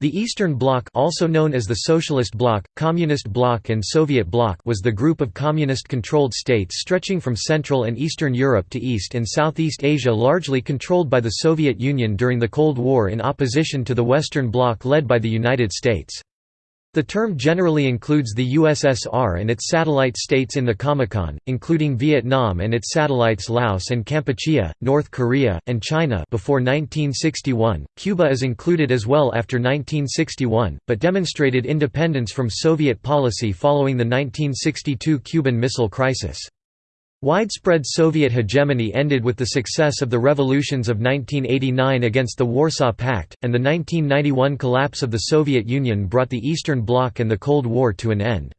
The Eastern Bloc also known as the Socialist Bloc, Communist Bloc and Soviet Bloc was the group of communist-controlled states stretching from Central and Eastern Europe to East and Southeast Asia largely controlled by the Soviet Union during the Cold War in opposition to the Western Bloc led by the United States. The term generally includes the USSR and its satellite states in the Comecon, including Vietnam and its satellites Laos and Kampuchea, North Korea, and China before 1961. Cuba is included as well after 1961, but demonstrated independence from Soviet policy following the 1962 Cuban Missile Crisis. Widespread Soviet hegemony ended with the success of the revolutions of 1989 against the Warsaw Pact, and the 1991 collapse of the Soviet Union brought the Eastern Bloc and the Cold War to an end.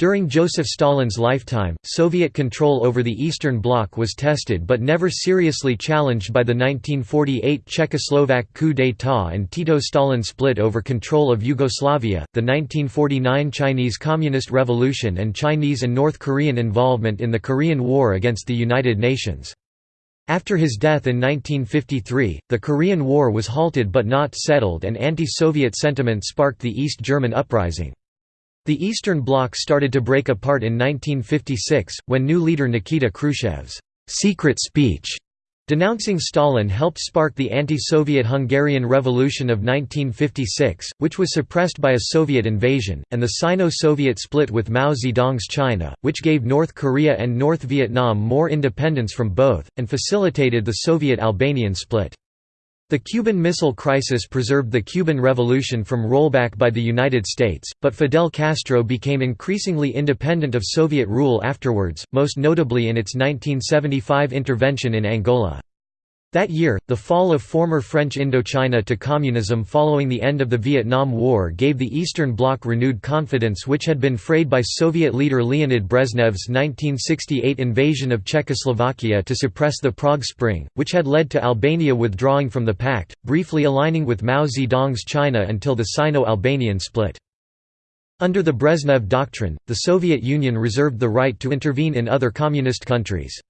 During Joseph Stalin's lifetime, Soviet control over the Eastern Bloc was tested but never seriously challenged by the 1948 Czechoslovak coup d'état and Tito-Stalin split over control of Yugoslavia, the 1949 Chinese Communist Revolution and Chinese and North Korean involvement in the Korean War against the United Nations. After his death in 1953, the Korean War was halted but not settled and anti-Soviet sentiment sparked the East German uprising. The Eastern Bloc started to break apart in 1956, when new leader Nikita Khrushchev's secret speech denouncing Stalin helped spark the anti-Soviet Hungarian Revolution of 1956, which was suppressed by a Soviet invasion, and the Sino-Soviet split with Mao Zedong's China, which gave North Korea and North Vietnam more independence from both, and facilitated the Soviet-Albanian split. The Cuban Missile Crisis preserved the Cuban Revolution from rollback by the United States, but Fidel Castro became increasingly independent of Soviet rule afterwards, most notably in its 1975 intervention in Angola. That year, the fall of former French Indochina to communism following the end of the Vietnam War gave the Eastern Bloc renewed confidence which had been frayed by Soviet leader Leonid Brezhnev's 1968 invasion of Czechoslovakia to suppress the Prague Spring, which had led to Albania withdrawing from the pact, briefly aligning with Mao Zedong's China until the Sino-Albanian split. Under the Brezhnev Doctrine, the Soviet Union reserved the right to intervene in other communist countries.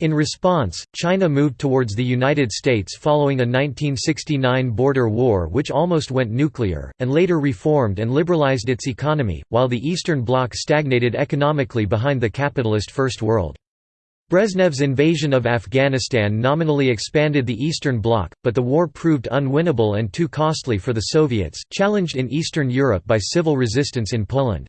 In response, China moved towards the United States following a 1969 border war which almost went nuclear, and later reformed and liberalized its economy, while the Eastern Bloc stagnated economically behind the capitalist First World. Brezhnev's invasion of Afghanistan nominally expanded the Eastern Bloc, but the war proved unwinnable and too costly for the Soviets, challenged in Eastern Europe by civil resistance in Poland.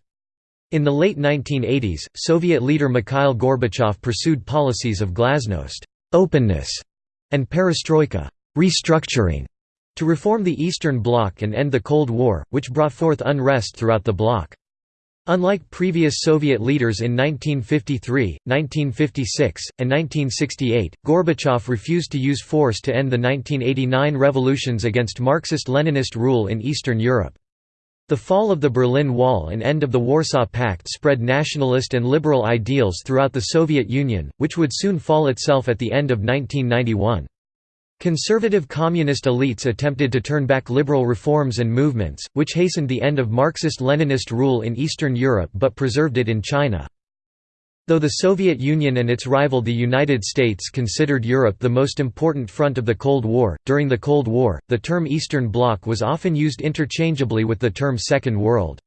In the late 1980s, Soviet leader Mikhail Gorbachev pursued policies of glasnost openness", and perestroika restructuring", to reform the Eastern Bloc and end the Cold War, which brought forth unrest throughout the bloc. Unlike previous Soviet leaders in 1953, 1956, and 1968, Gorbachev refused to use force to end the 1989 revolutions against Marxist-Leninist rule in Eastern Europe. The fall of the Berlin Wall and end of the Warsaw Pact spread nationalist and liberal ideals throughout the Soviet Union, which would soon fall itself at the end of 1991. Conservative communist elites attempted to turn back liberal reforms and movements, which hastened the end of Marxist-Leninist rule in Eastern Europe but preserved it in China. Though the Soviet Union and its rival the United States considered Europe the most important front of the Cold War, during the Cold War, the term Eastern Bloc was often used interchangeably with the term Second World.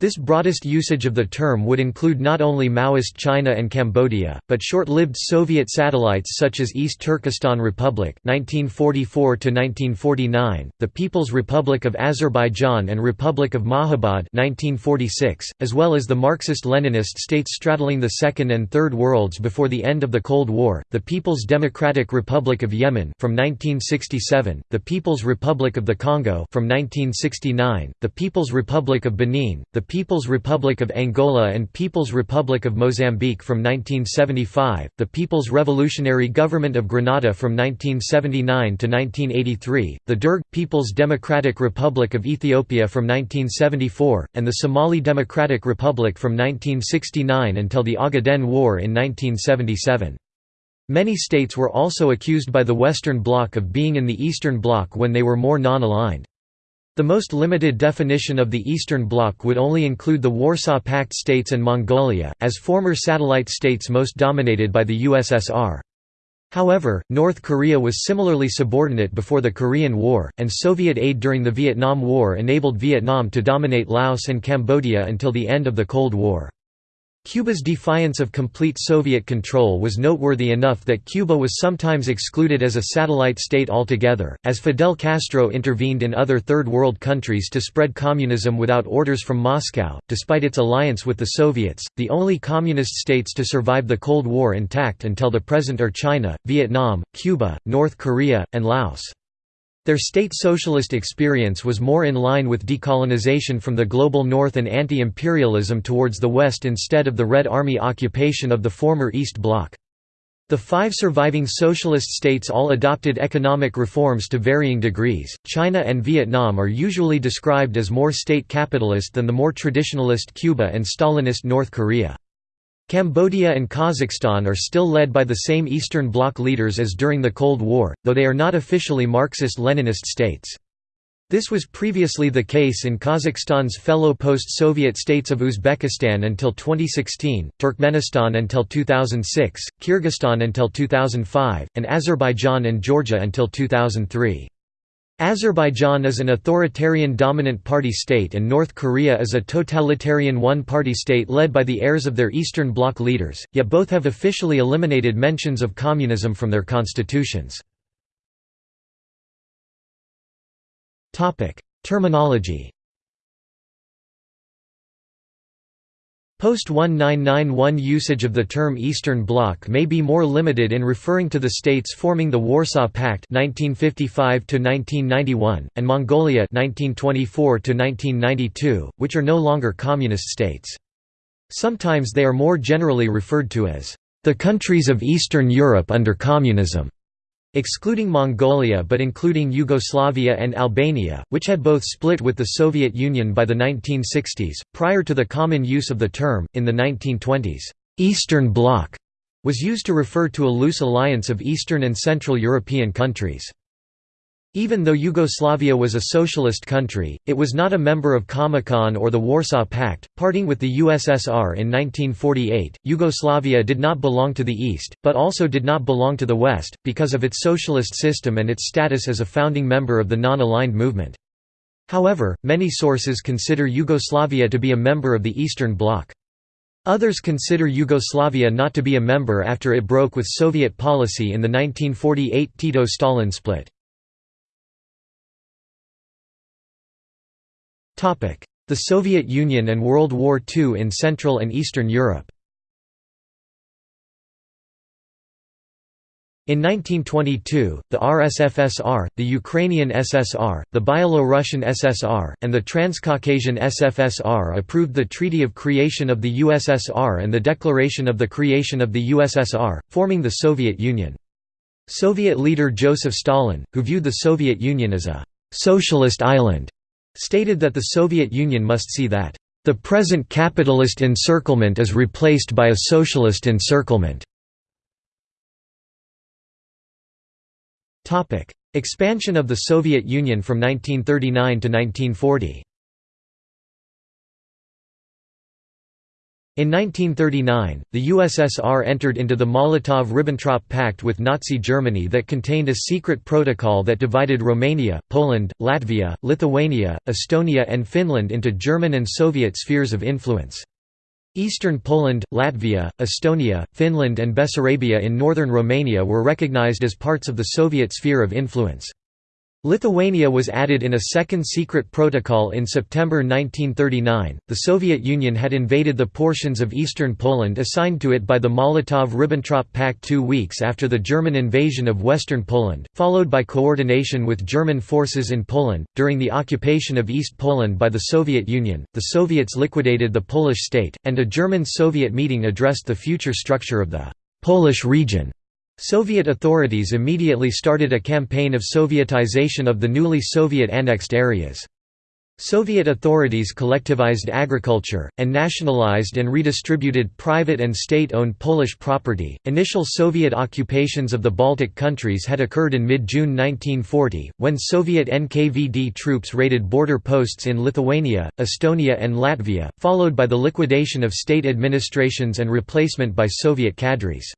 This broadest usage of the term would include not only Maoist China and Cambodia, but short-lived Soviet satellites such as East Turkestan Republic (1944–1949), the People's Republic of Azerbaijan and Republic of Mahabad (1946), as well as the Marxist-Leninist states straddling the Second and Third Worlds before the end of the Cold War, the People's Democratic Republic of Yemen from 1967, the People's Republic of the Congo from 1969, the People's Republic of Benin, the People's Republic of Angola and People's Republic of Mozambique from 1975, the People's Revolutionary Government of Grenada from 1979 to 1983, the Derg People's Democratic Republic of Ethiopia from 1974, and the Somali Democratic Republic from 1969 until the Ogaden War in 1977. Many states were also accused by the Western Bloc of being in the Eastern Bloc when they were more non-aligned. The most limited definition of the Eastern Bloc would only include the Warsaw Pact states and Mongolia, as former satellite states most dominated by the USSR. However, North Korea was similarly subordinate before the Korean War, and Soviet aid during the Vietnam War enabled Vietnam to dominate Laos and Cambodia until the end of the Cold War. Cuba's defiance of complete Soviet control was noteworthy enough that Cuba was sometimes excluded as a satellite state altogether, as Fidel Castro intervened in other Third World countries to spread communism without orders from Moscow. Despite its alliance with the Soviets, the only communist states to survive the Cold War intact until the present are China, Vietnam, Cuba, North Korea, and Laos. Their state socialist experience was more in line with decolonization from the global north and anti-imperialism towards the west instead of the Red Army occupation of the former East Bloc. The five surviving socialist states all adopted economic reforms to varying degrees. China and Vietnam are usually described as more state capitalist than the more traditionalist Cuba and Stalinist North Korea. Cambodia and Kazakhstan are still led by the same Eastern Bloc leaders as during the Cold War, though they are not officially Marxist-Leninist states. This was previously the case in Kazakhstan's fellow post-Soviet states of Uzbekistan until 2016, Turkmenistan until 2006, Kyrgyzstan until 2005, and Azerbaijan and Georgia until 2003. Azerbaijan is an authoritarian dominant party state and North Korea is a totalitarian one-party state led by the heirs of their Eastern Bloc leaders, yet both have officially eliminated mentions of communism from their constitutions. Terminology Post-1991 usage of the term Eastern Bloc may be more limited in referring to the states forming the Warsaw Pact 1955 and Mongolia 1924 which are no longer communist states. Sometimes they are more generally referred to as the countries of Eastern Europe under communism. Excluding Mongolia but including Yugoslavia and Albania, which had both split with the Soviet Union by the 1960s, prior to the common use of the term, in the 1920s, «Eastern Bloc» was used to refer to a loose alliance of Eastern and Central European countries. Even though Yugoslavia was a socialist country, it was not a member of Comecon or the Warsaw Pact. Parting with the USSR in 1948, Yugoslavia did not belong to the East, but also did not belong to the West, because of its socialist system and its status as a founding member of the non-aligned movement. However, many sources consider Yugoslavia to be a member of the Eastern Bloc. Others consider Yugoslavia not to be a member after it broke with Soviet policy in the 1948 Tito-Stalin split. The Soviet Union and World War II in Central and Eastern Europe In 1922, the RSFSR, the Ukrainian SSR, the Byelorussian SSR, and the Transcaucasian SFSR approved the Treaty of Creation of the USSR and the Declaration of the Creation of the USSR, forming the Soviet Union. Soviet leader Joseph Stalin, who viewed the Soviet Union as a «socialist island», stated that the Soviet Union must see that, "...the present capitalist encirclement is replaced by a socialist encirclement." Expansion of the Soviet Union from 1939 to 1940 In 1939, the USSR entered into the Molotov–Ribbentrop Pact with Nazi Germany that contained a secret protocol that divided Romania, Poland, Latvia, Lithuania, Estonia and Finland into German and Soviet spheres of influence. Eastern Poland, Latvia, Estonia, Finland and Bessarabia in northern Romania were recognized as parts of the Soviet sphere of influence. Lithuania was added in a second secret protocol in September 1939. The Soviet Union had invaded the portions of eastern Poland assigned to it by the Molotov Ribbentrop Pact two weeks after the German invasion of western Poland, followed by coordination with German forces in Poland. During the occupation of East Poland by the Soviet Union, the Soviets liquidated the Polish state, and a German Soviet meeting addressed the future structure of the Polish region. Soviet authorities immediately started a campaign of Sovietization of the newly Soviet-annexed areas. Soviet authorities collectivized agriculture, and nationalized and redistributed private and state owned Polish property. Initial Soviet occupations of the Baltic countries had occurred in mid June 1940, when Soviet NKVD troops raided border posts in Lithuania, Estonia, and Latvia, followed by the liquidation of state administrations and replacement by Soviet cadres.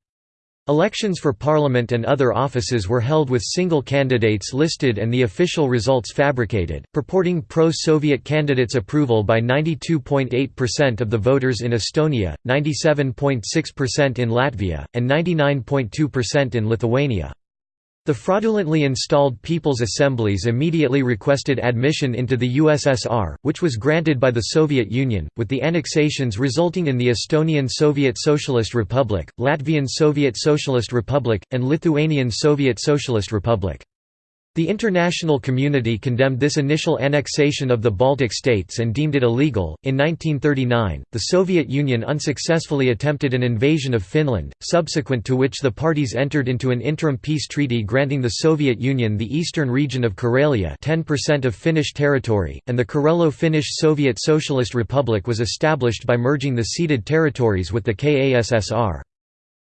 Elections for parliament and other offices were held with single candidates listed and the official results fabricated, purporting pro-Soviet candidates' approval by 92.8% of the voters in Estonia, 97.6% in Latvia, and 99.2% in Lithuania. The fraudulently installed People's Assemblies immediately requested admission into the USSR, which was granted by the Soviet Union, with the annexations resulting in the Estonian Soviet Socialist Republic, Latvian Soviet Socialist Republic, and Lithuanian Soviet Socialist Republic. The international community condemned this initial annexation of the Baltic states and deemed it illegal. In 1939, the Soviet Union unsuccessfully attempted an invasion of Finland, subsequent to which the parties entered into an interim peace treaty granting the Soviet Union the eastern region of Karelia, 10% of Finnish territory, and the Karelo-Finnish Soviet Socialist Republic was established by merging the ceded territories with the KASSR.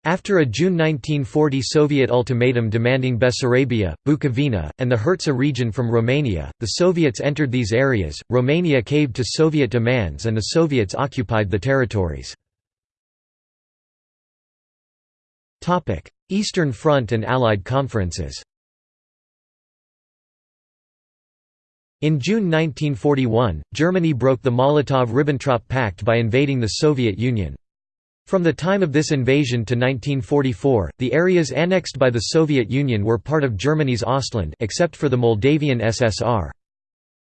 After a June 1940 Soviet ultimatum demanding Bessarabia, Bukovina, and the Herzegovina region from Romania, the Soviets entered these areas, Romania caved to Soviet demands and the Soviets occupied the territories. Eastern Front and Allied conferences In June 1941, Germany broke the Molotov–Ribbentrop Pact by invading the Soviet Union. From the time of this invasion to 1944, the areas annexed by the Soviet Union were part of Germany's Ostland except for the Moldavian SSR.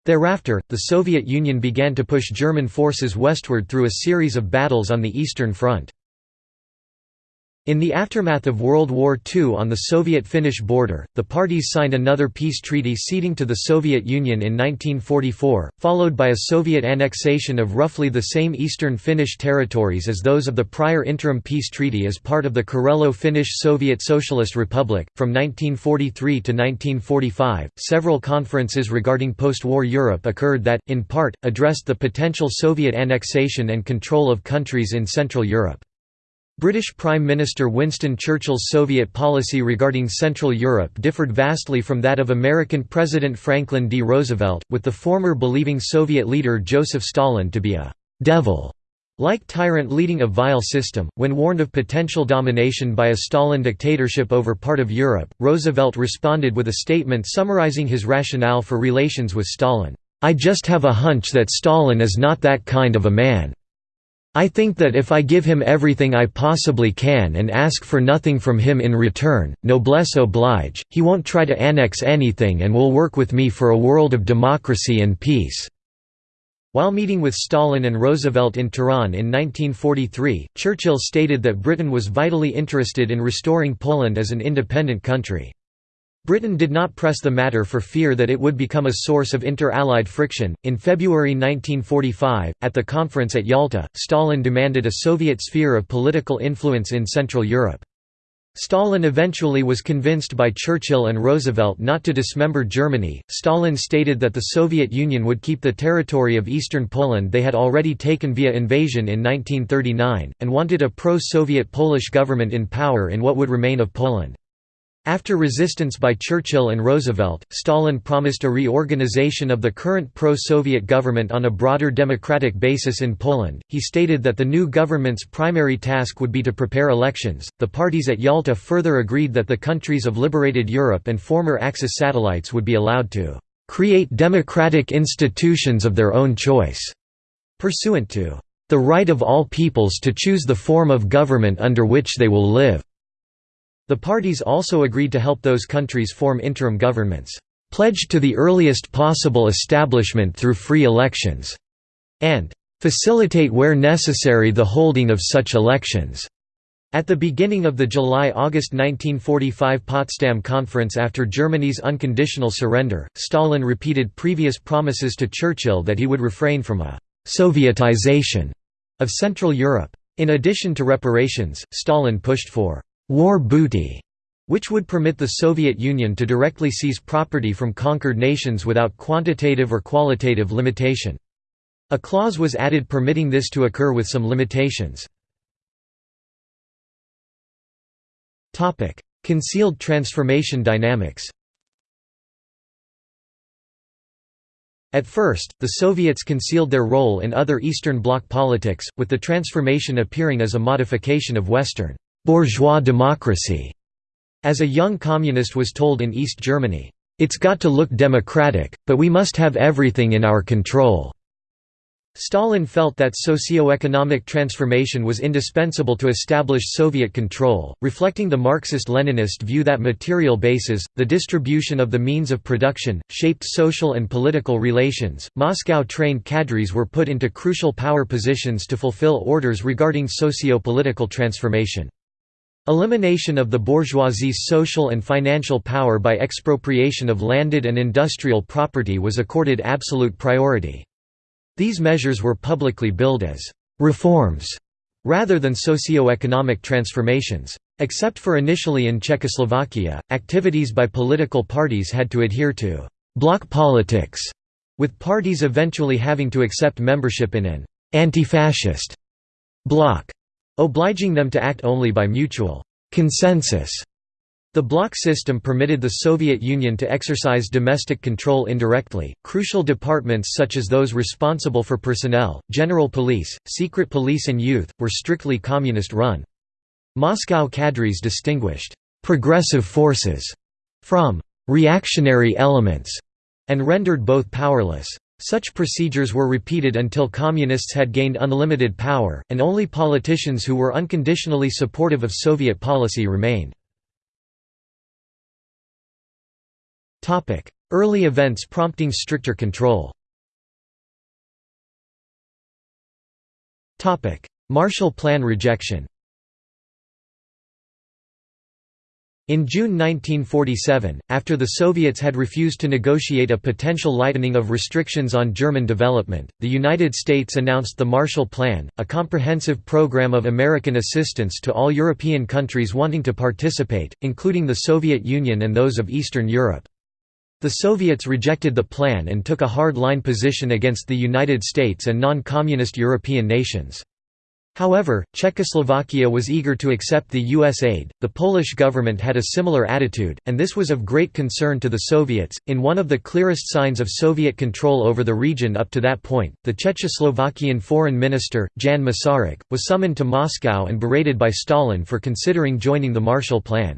Thereafter, the Soviet Union began to push German forces westward through a series of battles on the Eastern Front. In the aftermath of World War II on the Soviet-Finnish border, the parties signed another peace treaty ceding to the Soviet Union in 1944, followed by a Soviet annexation of roughly the same eastern Finnish territories as those of the prior interim peace treaty as part of the Karelo-Finnish Soviet Socialist Republic. From 1943 to 1945, several conferences regarding post-war Europe occurred that, in part, addressed the potential Soviet annexation and control of countries in Central Europe. British Prime Minister Winston Churchill's Soviet policy regarding Central Europe differed vastly from that of American President Franklin D. Roosevelt, with the former believing Soviet leader Joseph Stalin to be a «devil» like tyrant leading a vile system. When warned of potential domination by a Stalin dictatorship over part of Europe, Roosevelt responded with a statement summarizing his rationale for relations with Stalin, I just have a hunch that Stalin is not that kind of a man. I think that if I give him everything I possibly can and ask for nothing from him in return, noblesse oblige, he won't try to annex anything and will work with me for a world of democracy and peace." While meeting with Stalin and Roosevelt in Tehran in 1943, Churchill stated that Britain was vitally interested in restoring Poland as an independent country. Britain did not press the matter for fear that it would become a source of inter-Allied friction. In February 1945, at the conference at Yalta, Stalin demanded a Soviet sphere of political influence in Central Europe. Stalin eventually was convinced by Churchill and Roosevelt not to dismember Germany. Stalin stated that the Soviet Union would keep the territory of eastern Poland they had already taken via invasion in 1939, and wanted a pro Soviet Polish government in power in what would remain of Poland. After resistance by Churchill and Roosevelt, Stalin promised a reorganization of the current pro-Soviet government on a broader democratic basis in Poland. He stated that the new government's primary task would be to prepare elections. The parties at Yalta further agreed that the countries of liberated Europe and former Axis satellites would be allowed to create democratic institutions of their own choice, pursuant to the right of all peoples to choose the form of government under which they will live. The parties also agreed to help those countries form interim governments, "...pledged to the earliest possible establishment through free elections", and "...facilitate where necessary the holding of such elections." At the beginning of the July–August 1945 Potsdam Conference after Germany's unconditional surrender, Stalin repeated previous promises to Churchill that he would refrain from a «Sovietization» of Central Europe. In addition to reparations, Stalin pushed for war booty, which would permit the Soviet Union to directly seize property from conquered nations without quantitative or qualitative limitation. A clause was added permitting this to occur with some limitations. Concealed transformation dynamics At first, the Soviets concealed their role in other Eastern Bloc politics, with the transformation appearing as a modification of Western bourgeois democracy. As a young communist was told in East Germany, "'It's got to look democratic, but we must have everything in our control." Stalin felt that socio-economic transformation was indispensable to establish Soviet control, reflecting the Marxist-Leninist view that material bases, the distribution of the means of production, shaped social and political relations. Moscow-trained cadres were put into crucial power positions to fulfill orders regarding socio-political transformation. Elimination of the bourgeoisie's social and financial power by expropriation of landed and industrial property was accorded absolute priority. These measures were publicly billed as «reforms» rather than socio-economic transformations. Except for initially in Czechoslovakia, activities by political parties had to adhere to «bloc politics», with parties eventually having to accept membership in an «anti-fascist» bloc, obliging them to act only by mutual «consensus» The bloc system permitted the Soviet Union to exercise domestic control indirectly. Crucial departments such as those responsible for personnel, general police, secret police, and youth were strictly communist run. Moscow cadres distinguished progressive forces from reactionary elements and rendered both powerless. Such procedures were repeated until communists had gained unlimited power, and only politicians who were unconditionally supportive of Soviet policy remained. Early events prompting stricter control. Marshall Plan rejection In June 1947, after the Soviets had refused to negotiate a potential lightening of restrictions on German development, the United States announced the Marshall Plan, a comprehensive program of American assistance to all European countries wanting to participate, including the Soviet Union and those of Eastern Europe. The Soviets rejected the plan and took a hard-line position against the United States and non-communist European nations. However, Czechoslovakia was eager to accept the U.S. aid, the Polish government had a similar attitude, and this was of great concern to the Soviets. In one of the clearest signs of Soviet control over the region up to that point, the Czechoslovakian foreign minister, Jan Masaryk, was summoned to Moscow and berated by Stalin for considering joining the Marshall Plan.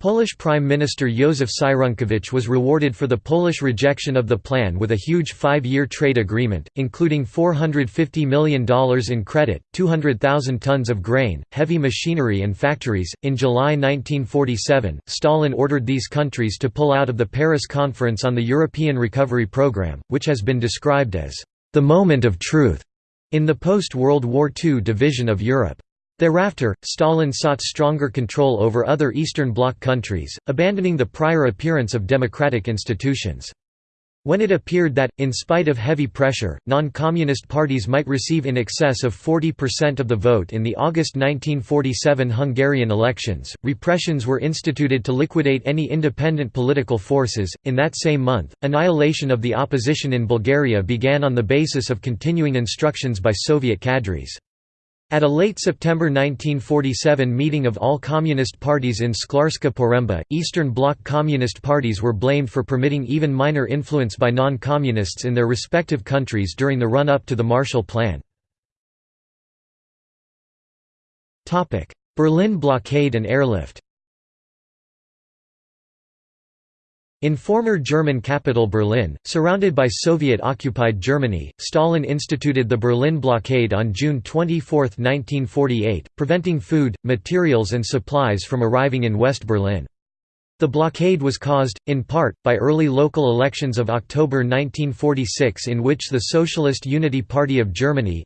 Polish Prime Minister Józef Cyrankiewicz was rewarded for the Polish rejection of the plan with a huge five-year trade agreement, including $450 million in credit, 200,000 tons of grain, heavy machinery and factories. In July 1947, Stalin ordered these countries to pull out of the Paris Conference on the European Recovery Programme, which has been described as the moment of truth in the post-World War II division of Europe. Thereafter, Stalin sought stronger control over other Eastern Bloc countries, abandoning the prior appearance of democratic institutions. When it appeared that, in spite of heavy pressure, non-communist parties might receive in excess of 40% of the vote in the August 1947 Hungarian elections, repressions were instituted to liquidate any independent political forces. In that same month, annihilation of the opposition in Bulgaria began on the basis of continuing instructions by Soviet cadres. At a late September 1947 meeting of all communist parties in Szklarska Poręba, Eastern Bloc communist parties were blamed for permitting even minor influence by non-communists in their respective countries during the run-up to the Marshall Plan. Berlin blockade and airlift In former German capital Berlin, surrounded by Soviet-occupied Germany, Stalin instituted the Berlin blockade on June 24, 1948, preventing food, materials and supplies from arriving in West Berlin. The blockade was caused, in part, by early local elections of October 1946 in which the Socialist Unity Party of Germany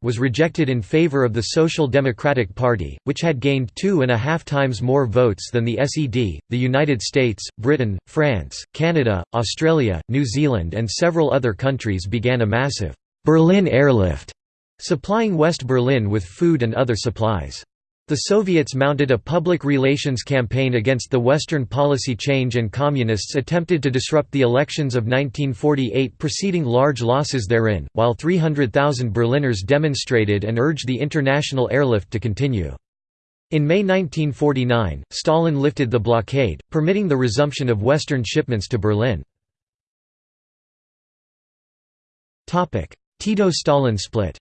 was rejected in favor of the Social Democratic Party, which had gained two and a half times more votes than the SED. The United States, Britain, France, Canada, Australia, New Zealand and several other countries began a massive «Berlin airlift», supplying West Berlin with food and other supplies. The Soviets mounted a public relations campaign against the Western policy change and Communists attempted to disrupt the elections of 1948 preceding large losses therein, while 300,000 Berliners demonstrated and urged the international airlift to continue. In May 1949, Stalin lifted the blockade, permitting the resumption of Western shipments to Berlin. Tito-Stalin split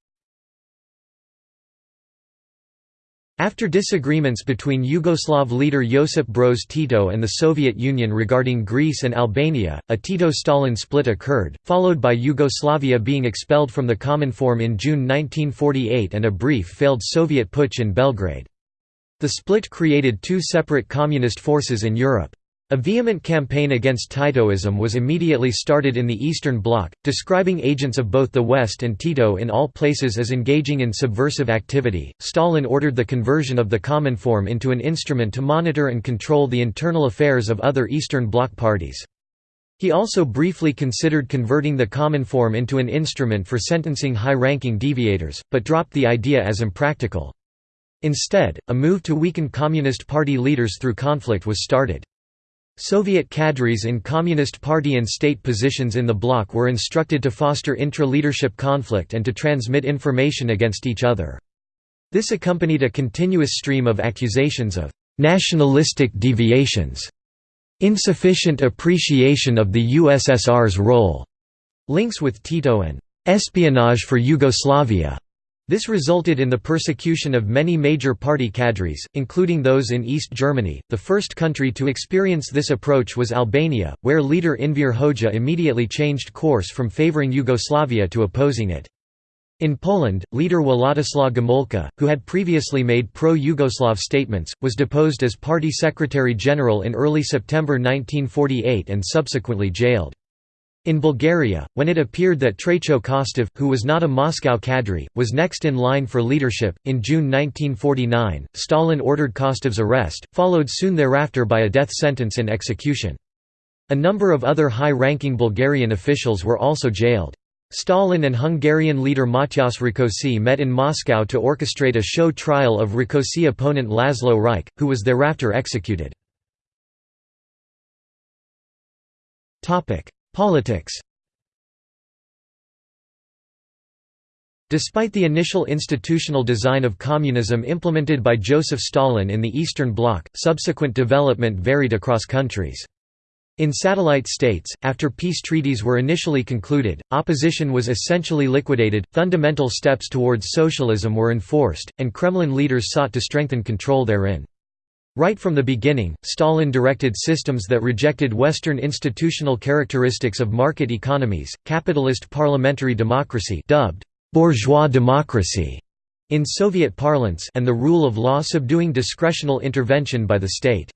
After disagreements between Yugoslav leader Josip Broz Tito and the Soviet Union regarding Greece and Albania, a Tito-Stalin split occurred, followed by Yugoslavia being expelled from the Common Cominform in June 1948 and a brief failed Soviet putsch in Belgrade. The split created two separate communist forces in Europe. A vehement campaign against Titoism was immediately started in the Eastern Bloc, describing agents of both the West and Tito in all places as engaging in subversive activity. Stalin ordered the conversion of the Cominform into an instrument to monitor and control the internal affairs of other Eastern Bloc parties. He also briefly considered converting the Cominform into an instrument for sentencing high-ranking deviators, but dropped the idea as impractical. Instead, a move to weaken Communist Party leaders through conflict was started. Soviet cadres in Communist Party and state positions in the bloc were instructed to foster intra-leadership conflict and to transmit information against each other. This accompanied a continuous stream of accusations of «nationalistic deviations», insufficient appreciation of the USSR's role, links with Tito and «espionage for Yugoslavia», this resulted in the persecution of many major party cadres, including those in East Germany. The first country to experience this approach was Albania, where leader Enver Hoxha immediately changed course from favoring Yugoslavia to opposing it. In Poland, leader Władysław Gomulka, who had previously made pro-Yugoslav statements, was deposed as party secretary-general in early September 1948 and subsequently jailed. In Bulgaria, when it appeared that Traicho Kostov, who was not a Moscow cadre, was next in line for leadership, in June 1949, Stalin ordered Kostov's arrest, followed soon thereafter by a death sentence and execution. A number of other high-ranking Bulgarian officials were also jailed. Stalin and Hungarian leader Matyas Rákosi met in Moscow to orchestrate a show trial of Rákosi opponent Laszlo Rajk, who was thereafter executed. Politics Despite the initial institutional design of communism implemented by Joseph Stalin in the Eastern Bloc, subsequent development varied across countries. In satellite states, after peace treaties were initially concluded, opposition was essentially liquidated, fundamental steps towards socialism were enforced, and Kremlin leaders sought to strengthen control therein. Right from the beginning, Stalin directed systems that rejected Western institutional characteristics of market economies, capitalist parliamentary democracy dubbed bourgeois democracy in Soviet parlance and the rule of law subduing discretional intervention by the state.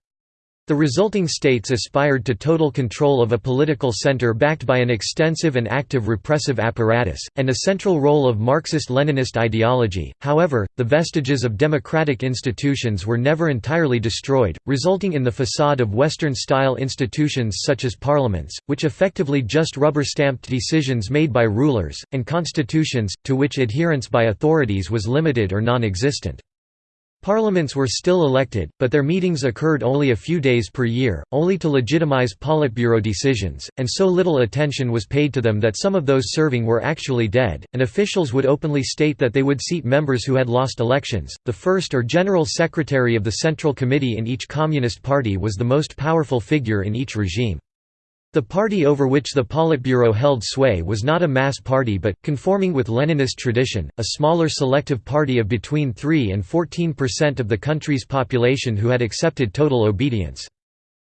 The resulting states aspired to total control of a political center backed by an extensive and active repressive apparatus, and a central role of Marxist-Leninist ideology. However, the vestiges of democratic institutions were never entirely destroyed, resulting in the facade of Western-style institutions such as parliaments, which effectively just rubber-stamped decisions made by rulers, and constitutions, to which adherence by authorities was limited or non-existent. Parliaments were still elected, but their meetings occurred only a few days per year, only to legitimize Politburo decisions, and so little attention was paid to them that some of those serving were actually dead, and officials would openly state that they would seat members who had lost elections. The first or general secretary of the Central Committee in each Communist Party was the most powerful figure in each regime. The party over which the Politburo held sway was not a mass party but, conforming with Leninist tradition, a smaller selective party of between 3 and 14 percent of the country's population who had accepted total obedience.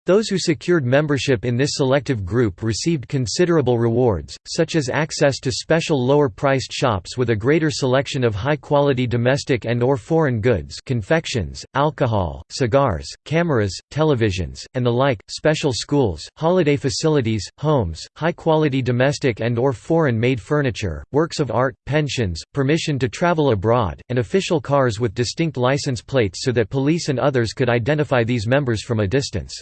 Those who secured membership in this selective group received considerable rewards, such as access to special lower-priced shops with a greater selection of high-quality domestic and or foreign goods confections, alcohol, cigars, cameras, televisions, and the like, special schools, holiday facilities, homes, high-quality domestic and or foreign-made furniture, works of art, pensions, permission to travel abroad, and official cars with distinct license plates so that police and others could identify these members from a distance.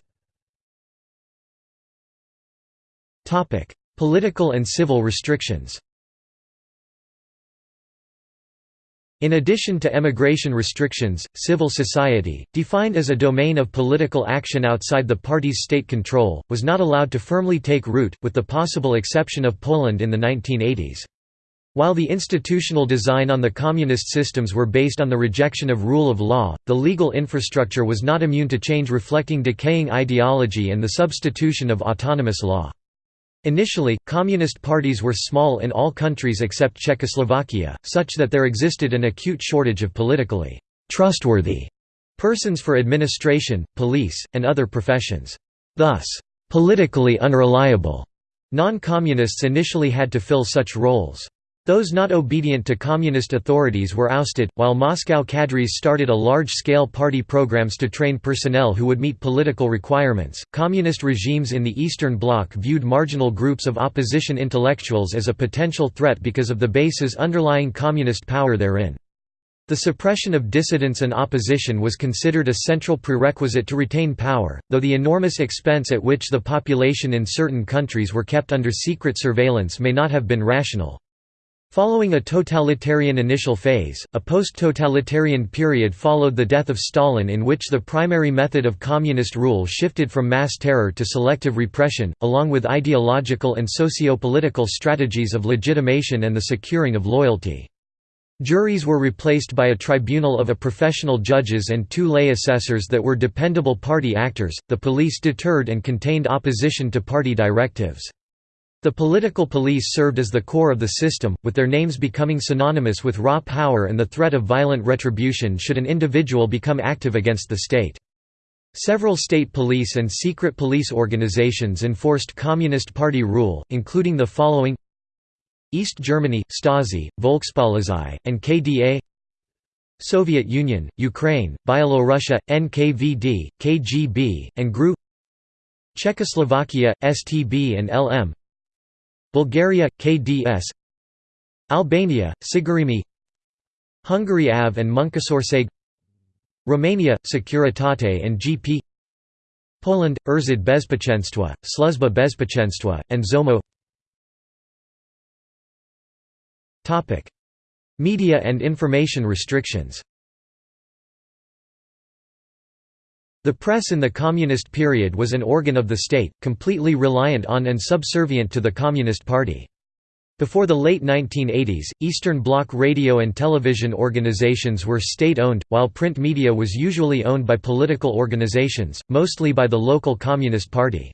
Topic: Political and civil restrictions. In addition to emigration restrictions, civil society, defined as a domain of political action outside the party's state control, was not allowed to firmly take root, with the possible exception of Poland in the 1980s. While the institutional design on the communist systems were based on the rejection of rule of law, the legal infrastructure was not immune to change reflecting decaying ideology and the substitution of autonomous law. Initially, communist parties were small in all countries except Czechoslovakia, such that there existed an acute shortage of politically trustworthy persons for administration, police, and other professions. Thus, politically unreliable non-communists initially had to fill such roles. Those not obedient to communist authorities were ousted, while Moscow cadres started a large-scale party programs to train personnel who would meet political requirements. Communist regimes in the Eastern Bloc viewed marginal groups of opposition intellectuals as a potential threat because of the bases underlying communist power therein. The suppression of dissidents and opposition was considered a central prerequisite to retain power, though the enormous expense at which the population in certain countries were kept under secret surveillance may not have been rational. Following a totalitarian initial phase, a post-totalitarian period followed the death of Stalin in which the primary method of communist rule shifted from mass terror to selective repression, along with ideological and socio-political strategies of legitimation and the securing of loyalty. Juries were replaced by a tribunal of a professional judges and two lay assessors that were dependable party actors. The police deterred and contained opposition to party directives. The political police served as the core of the system, with their names becoming synonymous with raw power and the threat of violent retribution should an individual become active against the state. Several state police and secret police organizations enforced Communist Party rule, including the following East Germany, Stasi, Volkspolizei, and KDA Soviet Union, Ukraine, Byelorussia, NKVD, KGB, and GRU Czechoslovakia, STB and LM Bulgaria, KDS Albania, Sigurimi Hungary AV and Munkásőrség Romania, Securitate and GP Poland, Urząd Bezpieczeństwa, Służba Bezpieczeństwa, and ZOMO. Media and information restrictions The press in the Communist period was an organ of the state, completely reliant on and subservient to the Communist Party. Before the late 1980s, Eastern Bloc radio and television organizations were state-owned, while print media was usually owned by political organizations, mostly by the local Communist Party.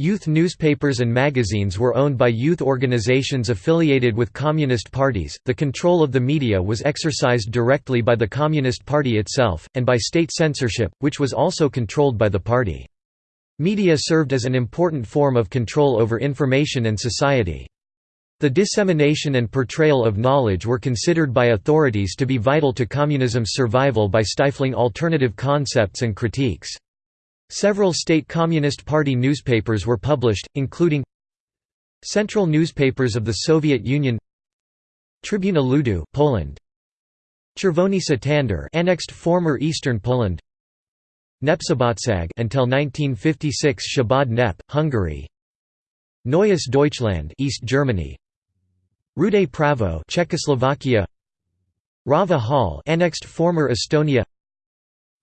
Youth newspapers and magazines were owned by youth organizations affiliated with communist parties. The control of the media was exercised directly by the Communist Party itself, and by state censorship, which was also controlled by the party. Media served as an important form of control over information and society. The dissemination and portrayal of knowledge were considered by authorities to be vital to communism's survival by stifling alternative concepts and critiques. Several state Communist Party newspapers were published, including Central newspapers of the Soviet Union Trybuna Ludu, Poland Czerwony Sztandar annexed former Eastern Poland Népszabadság until 1956 Szabad Nep, Hungary Neues Deutschland East Germany Rude Pravo Czechoslovakia Rahva Hääl annexed former Estonia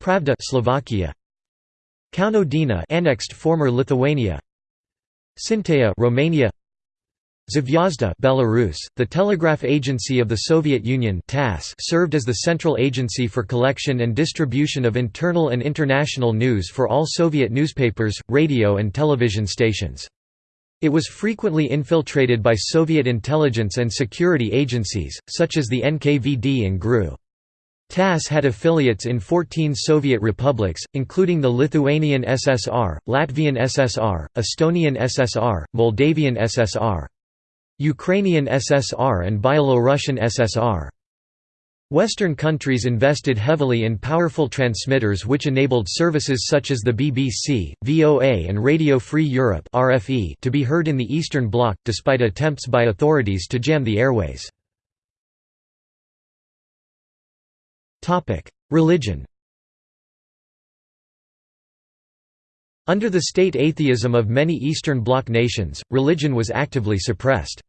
Pravda Slovakia Kauno diena annexed former Lithuania Scînteia Romania Zvezda Belarus, the telegraph agency of the Soviet Union TASS served as the central agency for collection and distribution of internal and international news for all Soviet newspapers, radio and television stations. It was frequently infiltrated by Soviet intelligence and security agencies, such as the NKVD and GRU. TASS had affiliates in 14 Soviet republics, including the Lithuanian SSR, Latvian SSR, Estonian SSR, Moldavian SSR. Ukrainian SSR and Byelorussian SSR. Western countries invested heavily in powerful transmitters which enabled services such as the BBC, VOA and Radio Free Europe to be heard in the Eastern Bloc, despite attempts by authorities to jam the airways. Religion Under the state atheism of many Eastern Bloc nations, religion was actively suppressed.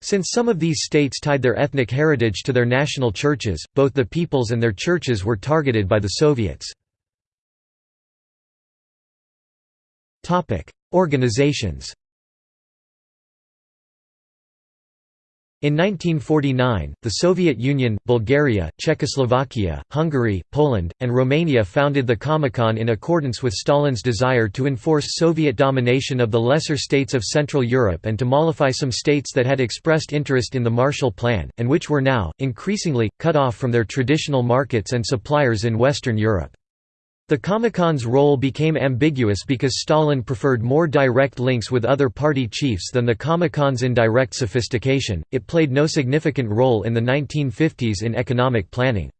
Since some of these states tied their ethnic heritage to their national churches, both the peoples and their churches were targeted by the Soviets. Organizations In 1949, the Soviet Union, Bulgaria, Czechoslovakia, Hungary, Poland, and Romania founded the Comecon in accordance with Stalin's desire to enforce Soviet domination of the lesser states of Central Europe and to mollify some states that had expressed interest in the Marshall Plan, and which were now, increasingly, cut off from their traditional markets and suppliers in Western Europe. The Comecon's role became ambiguous because Stalin preferred more direct links with other party chiefs than the Comecon's indirect sophistication. It played no significant role in the 1950s in economic planning.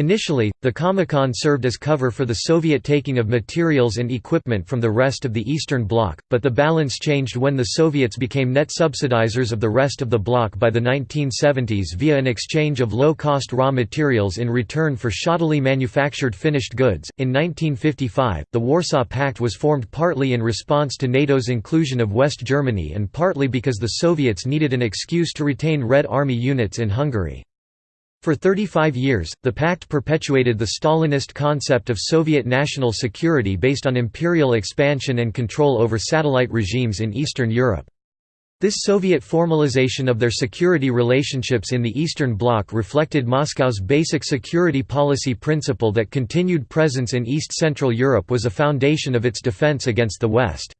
Initially, the Comecon served as cover for the Soviet taking of materials and equipment from the rest of the Eastern Bloc, but the balance changed when the Soviets became net subsidizers of the rest of the bloc by the 1970s via an exchange of low-cost raw materials in return for shoddily manufactured finished goods. In 1955, the Warsaw Pact was formed partly in response to NATO's inclusion of West Germany and partly because the Soviets needed an excuse to retain Red Army units in Hungary. For 35 years, the pact perpetuated the Stalinist concept of Soviet national security based on imperial expansion and control over satellite regimes in Eastern Europe. This Soviet formalization of their security relationships in the Eastern Bloc reflected Moscow's basic security policy principle that continued presence in East-Central Europe was a foundation of its defense against the West.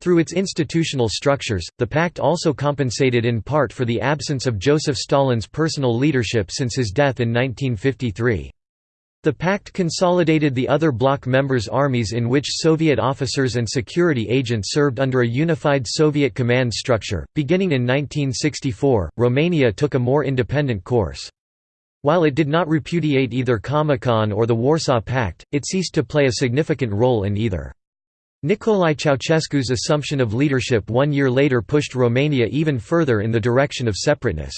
Through its institutional structures, the pact also compensated in part for the absence of Joseph Stalin's personal leadership since his death in 1953. The pact consolidated the other bloc members' armies in which Soviet officers and security agents served under a unified Soviet command structure. Beginning in 1964, Romania took a more independent course. While it did not repudiate either Comecon or the Warsaw Pact, it ceased to play a significant role in either. Nicolae Ceausescu's assumption of leadership one year later pushed Romania even further in the direction of separateness.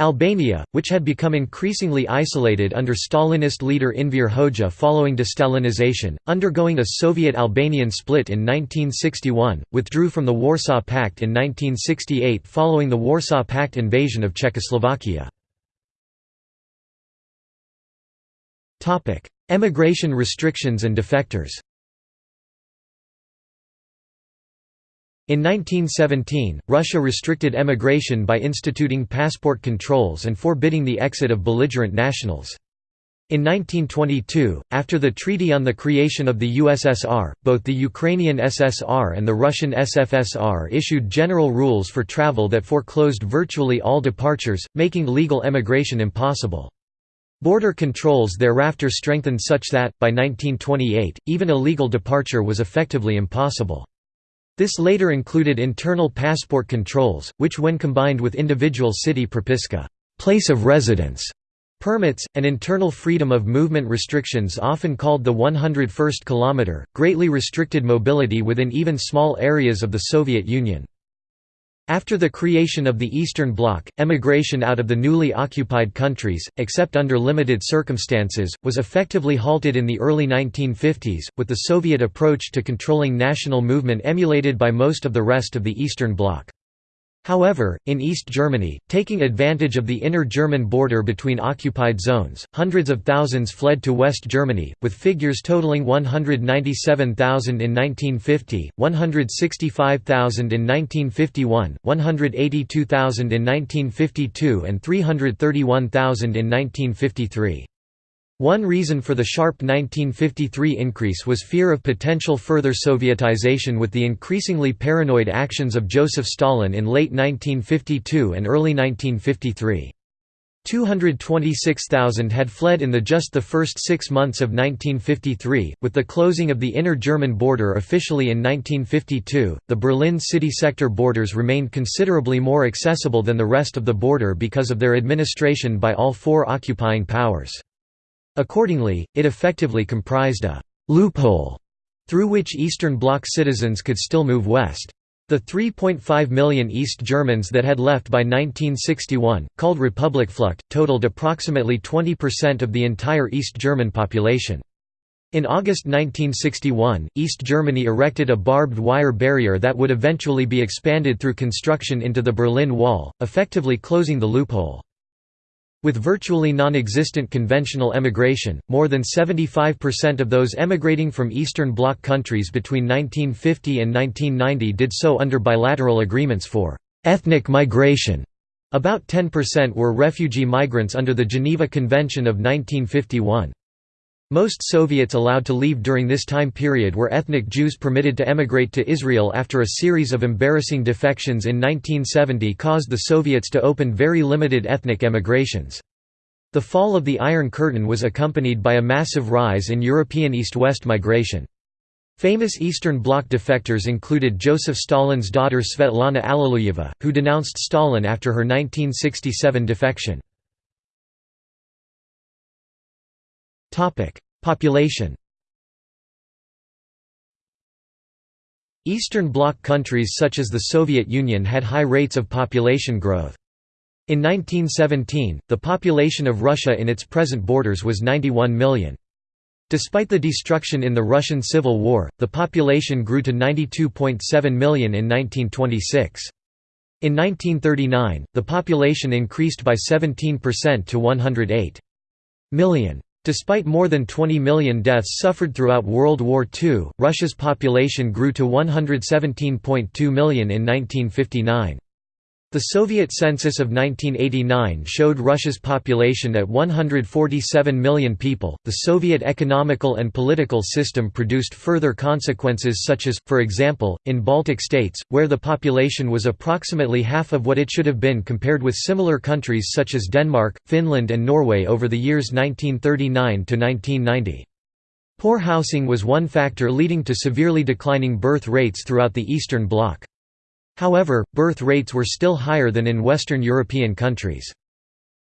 Albania, which had become increasingly isolated under Stalinist leader Enver Hoxha following destalinization, undergoing a Soviet-Albanian split in 1961, withdrew from the Warsaw Pact in 1968 following the Warsaw Pact invasion of Czechoslovakia. Emigration restrictions and defectors In 1917, Russia restricted emigration by instituting passport controls and forbidding the exit of belligerent nationals. In 1922, after the Treaty on the Creation of the USSR, both the Ukrainian SSR and the Russian SFSR issued general rules for travel that foreclosed virtually all departures, making legal emigration impossible. Border controls thereafter strengthened such that, by 1928, even illegal departure was effectively impossible. This later included internal passport controls, which when combined with individual city propiska place of residence permits, and internal freedom of movement restrictions often called the 101st kilometer, greatly restricted mobility within even small areas of the Soviet Union. After the creation of the Eastern Bloc, emigration out of the newly occupied countries, except under limited circumstances, was effectively halted in the early 1950s, with the Soviet approach to controlling national movement emulated by most of the rest of the Eastern Bloc. However, in East Germany, taking advantage of the inner German border between occupied zones, hundreds of thousands fled to West Germany, with figures totaling 197,000 in 1950, 165,000 in 1951, 182,000 in 1952 and 331,000 in 1953. One reason for the sharp 1953 increase was fear of potential further Sovietization with the increasingly paranoid actions of Joseph Stalin in late 1952 and early 1953. 226,000 had fled in the just the first six months of 1953. With the closing of the inner German border officially in 1952, the Berlin city sector borders remained considerably more accessible than the rest of the border because of their administration by all four occupying powers. Accordingly, it effectively comprised a «loophole» through which Eastern Bloc citizens could still move west. The 3.5 million East Germans that had left by 1961, called Republikflucht, totaled approximately 20% of the entire East German population. In August 1961, East Germany erected a barbed wire barrier that would eventually be expanded through construction into the Berlin Wall, effectively closing the loophole. With virtually non-existent conventional emigration, more than 75% of those emigrating from Eastern Bloc countries between 1950 and 1990 did so under bilateral agreements for «ethnic migration» About 10% were refugee migrants under the Geneva Convention of 1951. Most Soviets allowed to leave during this time period were ethnic Jews permitted to emigrate to Israel after a series of embarrassing defections in 1970 caused the Soviets to open very limited ethnic emigrations. The fall of the Iron Curtain was accompanied by a massive rise in European east-west migration. Famous Eastern Bloc defectors included Joseph Stalin's daughter Svetlana Alliluyeva, who denounced Stalin after her 1967 defection. Population Eastern Bloc countries such as the Soviet Union had high rates of population growth. In 1917, the population of Russia in its present borders was 91 million. Despite the destruction in the Russian Civil War, the population grew to 92.7 million in 1926. In 1939, the population increased by 17% to 108 million. Despite more than 20 million deaths suffered throughout World War II, Russia's population grew to 117.2 million in 1959. The Soviet census of 1989 showed Russia's population at 147 million people. The Soviet economical and political system produced further consequences, such as, for example, in Baltic states, where the population was approximately half of what it should have been compared with similar countries such as Denmark, Finland, and Norway over the years 1939 to 1990. Poor housing was one factor leading to severely declining birth rates throughout the Eastern Bloc. However, birth rates were still higher than in Western European countries.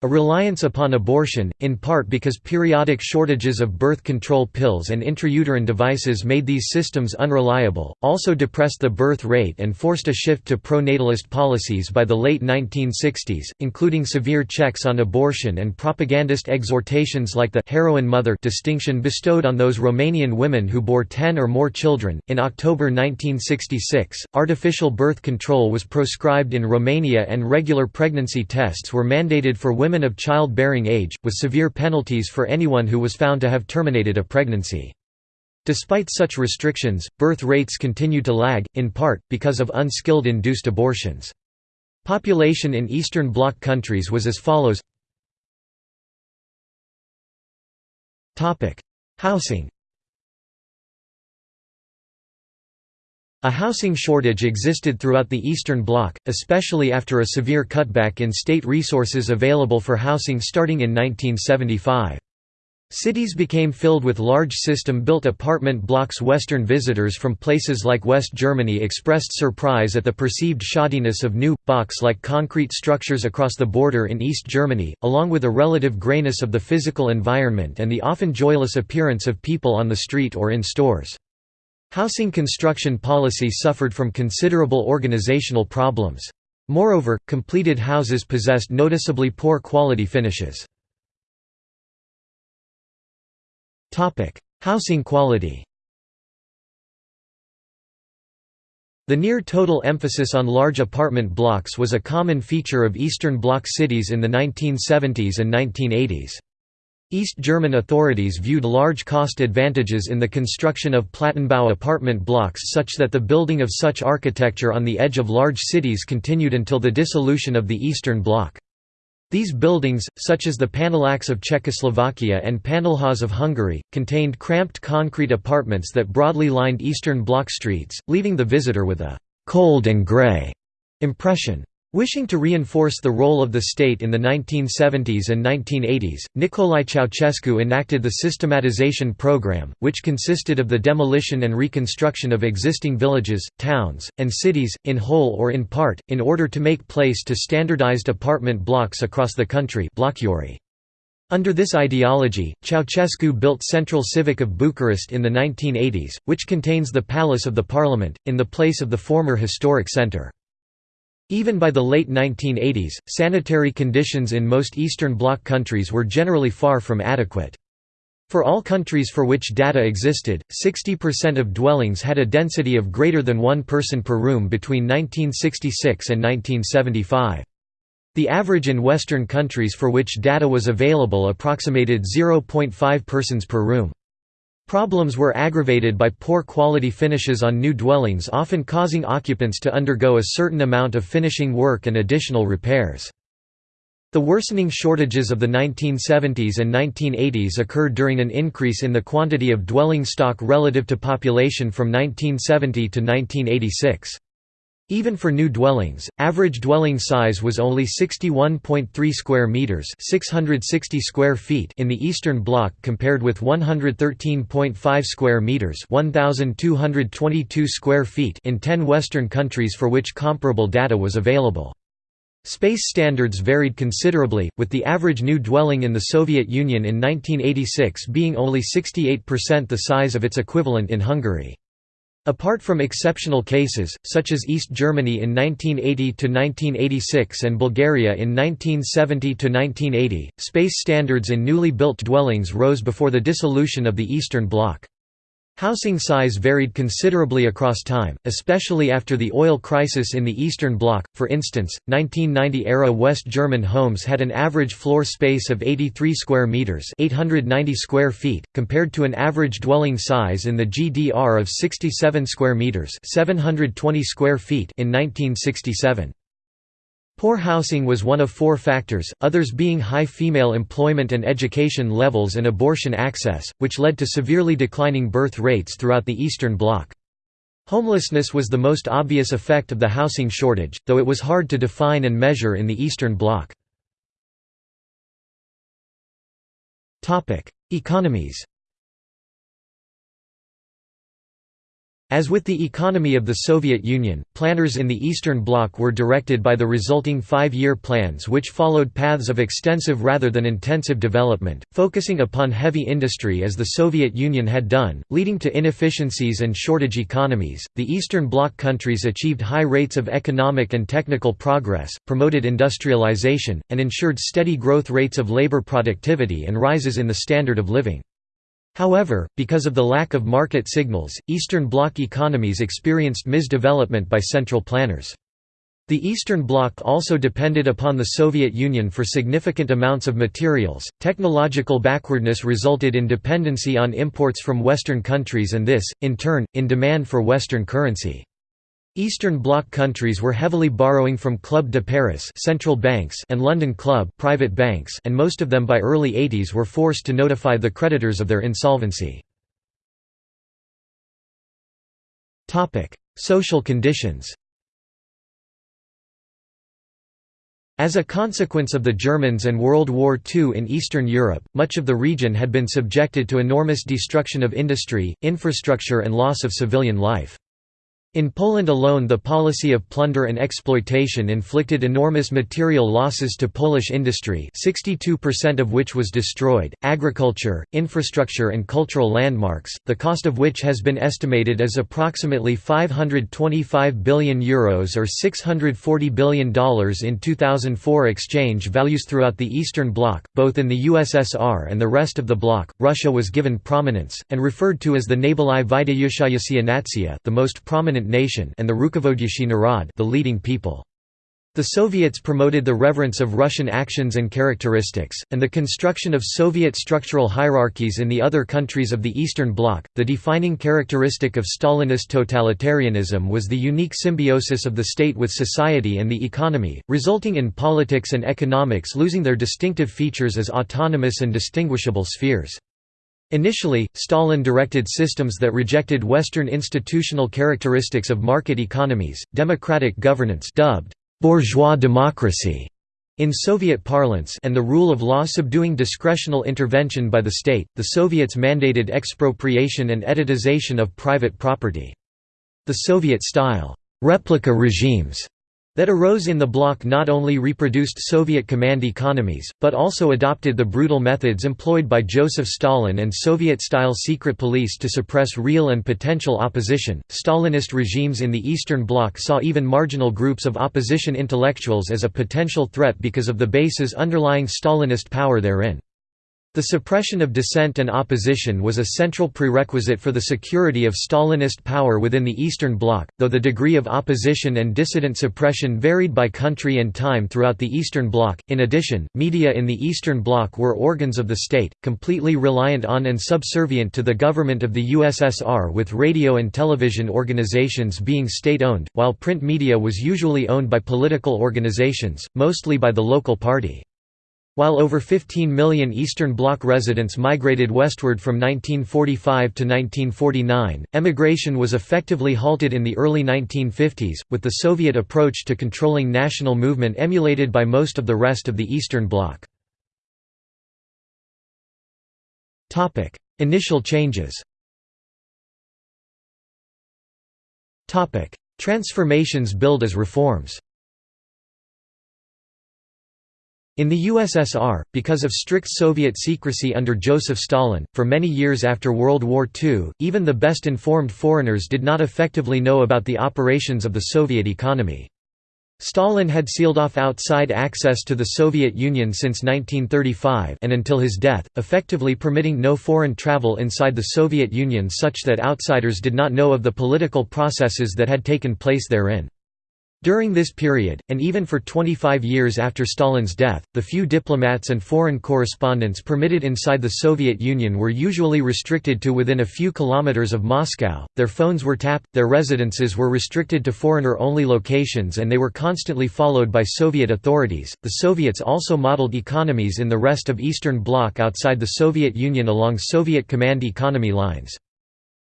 A reliance upon abortion, in part because periodic shortages of birth control pills and intrauterine devices made these systems unreliable, also depressed the birth rate and forced a shift to pro-natalist policies by the late 1960s, including severe checks on abortion and propagandist exhortations like the heroine mother distinction bestowed on those Romanian women who bore 10 or more children. In October 1966, artificial birth control was proscribed in Romania and regular pregnancy tests were mandated for women women of childbearing age, with severe penalties for anyone who was found to have terminated a pregnancy. Despite such restrictions, birth rates continued to lag, in part, because of unskilled induced abortions. Population in Eastern Bloc countries was as follows Housing A housing shortage existed throughout the Eastern Bloc, especially after a severe cutback in state resources available for housing starting in 1975. Cities became filled with large system-built apartment blocks Western visitors from places like West Germany expressed surprise at the perceived shoddiness of new, box-like concrete structures across the border in East Germany, along with a relative grayness of the physical environment and the often joyless appearance of people on the street or in stores. Housing construction policy suffered from considerable organizational problems. Moreover, completed houses possessed noticeably poor quality finishes. Housing quality The near-total emphasis on large apartment blocks was a common feature of Eastern Bloc cities in the 1970s and 1980s. East German authorities viewed large cost advantages in the construction of Plattenbau apartment blocks such that the building of such architecture on the edge of large cities continued until the dissolution of the Eastern Bloc. These buildings, such as the Panelaks of Czechoslovakia and Panelhaus of Hungary, contained cramped concrete apartments that broadly lined Eastern Bloc streets, leaving the visitor with a «cold and grey» impression. Wishing to reinforce the role of the state in the 1970s and 1980s, Nicolae Ceausescu enacted the systematization program, which consisted of the demolition and reconstruction of existing villages, towns, and cities, in whole or in part, in order to make place to standardized apartment blocks across the country Under this ideology, Ceausescu built Centrul Civic of Bucharest in the 1980s, which contains the Palace of the Parliament, in the place of the former historic centre. Even by the late 1980s, sanitary conditions in most Eastern Bloc countries were generally far from adequate. For all countries for which data existed, 60% of dwellings had a density of greater than one person per room between 1966 and 1975. The average in Western countries for which data was available approximated 0.5 persons per room. Problems were aggravated by poor quality finishes on new dwellings often causing occupants to undergo a certain amount of finishing work and additional repairs. The worsening shortages of the 1970s and 1980s occurred during an increase in the quantity of dwelling stock relative to population from 1970 to 1986. Even for new dwellings, average dwelling size was only 61.3 square meters, 660 square feet in the Eastern Bloc compared with 113.5 square meters, 1222 square feet in 10 western countries for which comparable data was available. Space standards varied considerably, with the average new dwelling in the Soviet Union in 1986 being only 68% the size of its equivalent in Hungary. Apart from exceptional cases, such as East Germany in 1980–1986 and Bulgaria in 1970–1980, space standards in newly built dwellings rose before the dissolution of the Eastern Bloc. Housing size varied considerably across time, especially after the oil crisis in the Eastern Bloc. For instance, 1990-era West German homes had an average floor space of 83 square meters, 890 square feet, compared to an average dwelling size in the GDR of 67 square meters, 720 square feet in 1967. Poor housing was one of four factors, others being high female employment and education levels and abortion access, which led to severely declining birth rates throughout the Eastern Bloc. Homelessness was the most obvious effect of the housing shortage, though it was hard to define and measure in the Eastern Bloc. Economies As with the economy of the Soviet Union, planners in the Eastern Bloc were directed by the resulting five-year plans which followed paths of extensive rather than intensive development, focusing upon heavy industry as the Soviet Union had done, leading to inefficiencies and shortage economies. The Eastern Bloc countries achieved high rates of economic and technical progress, promoted industrialization, and ensured steady growth rates of labor productivity and rises in the standard of living. However, because of the lack of market signals, Eastern Bloc economies experienced misdevelopment by central planners. The Eastern Bloc also depended upon the Soviet Union for significant amounts of materials. Technological backwardness resulted in dependency on imports from Western countries and this, in turn, in demand for Western currency. Eastern Bloc countries were heavily borrowing from Club de Paris central banks and London Club private banks and most of them by early 80s were forced to notify the creditors of their insolvency. Social conditions As a consequence of the Germans and World War II in Eastern Europe, much of the region had been subjected to enormous destruction of industry, infrastructure and loss of civilian life. In Poland alone the policy of plunder and exploitation inflicted enormous material losses to Polish industry 62% of which was destroyed, agriculture, infrastructure and cultural landmarks, the cost of which has been estimated as approximately €525 billion Euros or $640 billion in 2004 exchange values throughout the Eastern Bloc, both in the USSR and the rest of the bloc. Russia was given prominence, and referred to as the Nabalai Vidayushayasiya Natsia the most prominent nation and the Rukovodyushi Narod the leading people. The Soviets promoted the reverence of Russian actions and characteristics, and the construction of Soviet structural hierarchies in the other countries of the Eastern Bloc. The defining characteristic of Stalinist totalitarianism was the unique symbiosis of the state with society and the economy, resulting in politics and economics losing their distinctive features as autonomous and distinguishable spheres. Initially, Stalin directed systems that rejected Western institutional characteristics of market economies, democratic governance dubbed bourgeois democracy in Soviet parlance and the rule of law subduing discretional intervention by the state. The Soviets mandated expropriation and etatization of private property. The Soviet-style replica regimes that arose in the bloc not only reproduced Soviet command economies, but also adopted the brutal methods employed by Joseph Stalin and Soviet-style secret police to suppress real and potential opposition. Stalinist regimes in the Eastern Bloc saw even marginal groups of opposition intellectuals as a potential threat because of the bases underlying Stalinist power therein. The suppression of dissent and opposition was a central prerequisite for the security of Stalinist power within the Eastern Bloc, though the degree of opposition and dissident suppression varied by country and time throughout the Eastern Bloc. In addition, media in the Eastern Bloc were organs of the state, completely reliant on and subservient to the government of the USSR with radio and television organizations being state-owned, while print media was usually owned by political organizations, mostly by the local party. While over 15 million Eastern Bloc residents migrated westward from 1945 to 1949, emigration was effectively halted in the early 1950s, with the Soviet approach to controlling national movement emulated by most of the rest of the Eastern Bloc. Initial changes. Transformations billed as reforms In the USSR, because of strict Soviet secrecy under Joseph Stalin, for many years after World War II, even the best informed foreigners did not effectively know about the operations of the Soviet economy. Stalin had sealed off outside access to the Soviet Union since 1935 and until his death, effectively permitting no foreign travel inside the Soviet Union such that outsiders did not know of the political processes that had taken place therein. During this period, and even for 25 years after Stalin's death, the few diplomats and foreign correspondents permitted inside the Soviet Union were usually restricted to within a few kilometers of Moscow, their phones were tapped, their residences were restricted to foreigner-only locations and they were constantly followed by Soviet authorities. The Soviets also modeled economies in the rest of Eastern Bloc outside the Soviet Union along Soviet command economy lines.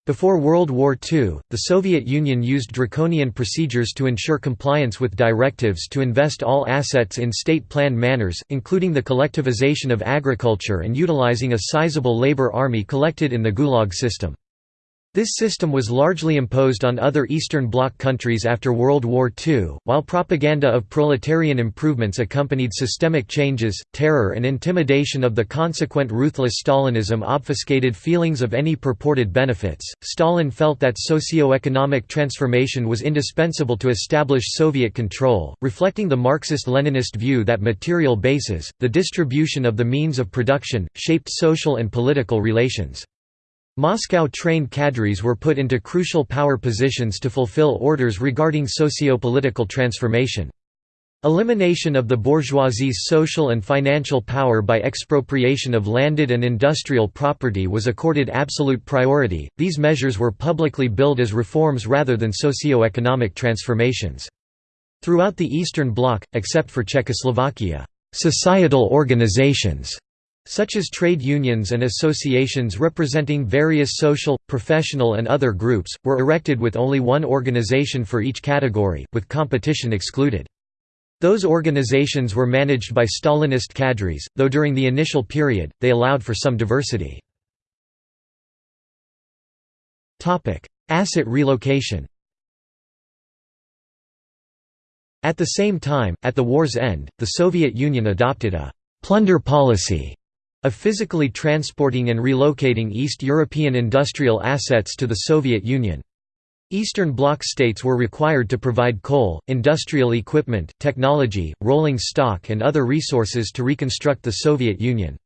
Before World War II, the Soviet Union used draconian procedures to ensure compliance with directives to invest all assets in state-planned manners, including the collectivization of agriculture and utilizing a sizable labor army collected in the Gulag system. This system was largely imposed on other Eastern Bloc countries after World War II. While propaganda of proletarian improvements accompanied systemic changes, terror and intimidation of the consequent ruthless Stalinism obfuscated feelings of any purported benefits. Stalin felt that socio-economic transformation was indispensable to establish Soviet control, reflecting the Marxist-Leninist view that material bases, the distribution of the means of production, shaped social and political relations. Moscow-trained cadres were put into crucial power positions to fulfill orders regarding socio-political transformation. Elimination of the bourgeoisie's social and financial power by expropriation of landed and industrial property was accorded absolute priority. These measures were publicly billed as reforms rather than socio-economic transformations. Throughout the Eastern Bloc, except for Czechoslovakia, societal organizations such as trade unions and associations representing various social, professional and other groups, were erected with only one organization for each category, with competition excluded. Those organizations were managed by Stalinist cadres, though during the initial period, they allowed for some diversity. Asset relocation At the same time, at the war's end, the Soviet Union adopted a «plunder policy» of physically transporting and relocating East European industrial assets to the Soviet Union. Eastern Bloc states were required to provide coal, industrial equipment, technology, rolling stock and other resources to reconstruct the Soviet Union.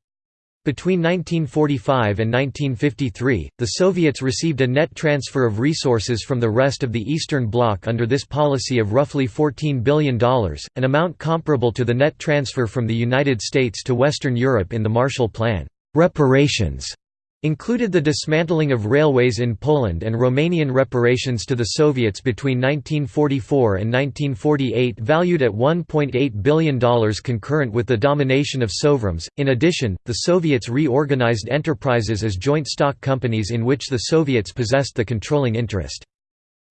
Between 1945 and 1953, the Soviets received a net transfer of resources from the rest of the Eastern Bloc under this policy of roughly $14 billion, an amount comparable to the net transfer from the United States to Western Europe in the Marshall Plan. Reparations included the dismantling of railways in Poland and Romanian reparations to the Soviets between 1944 and 1948 valued at $1.8 billion concurrent with the domination of SovRoms. In addition, the Soviets reorganized enterprises as joint stock companies in which the Soviets possessed the controlling interest.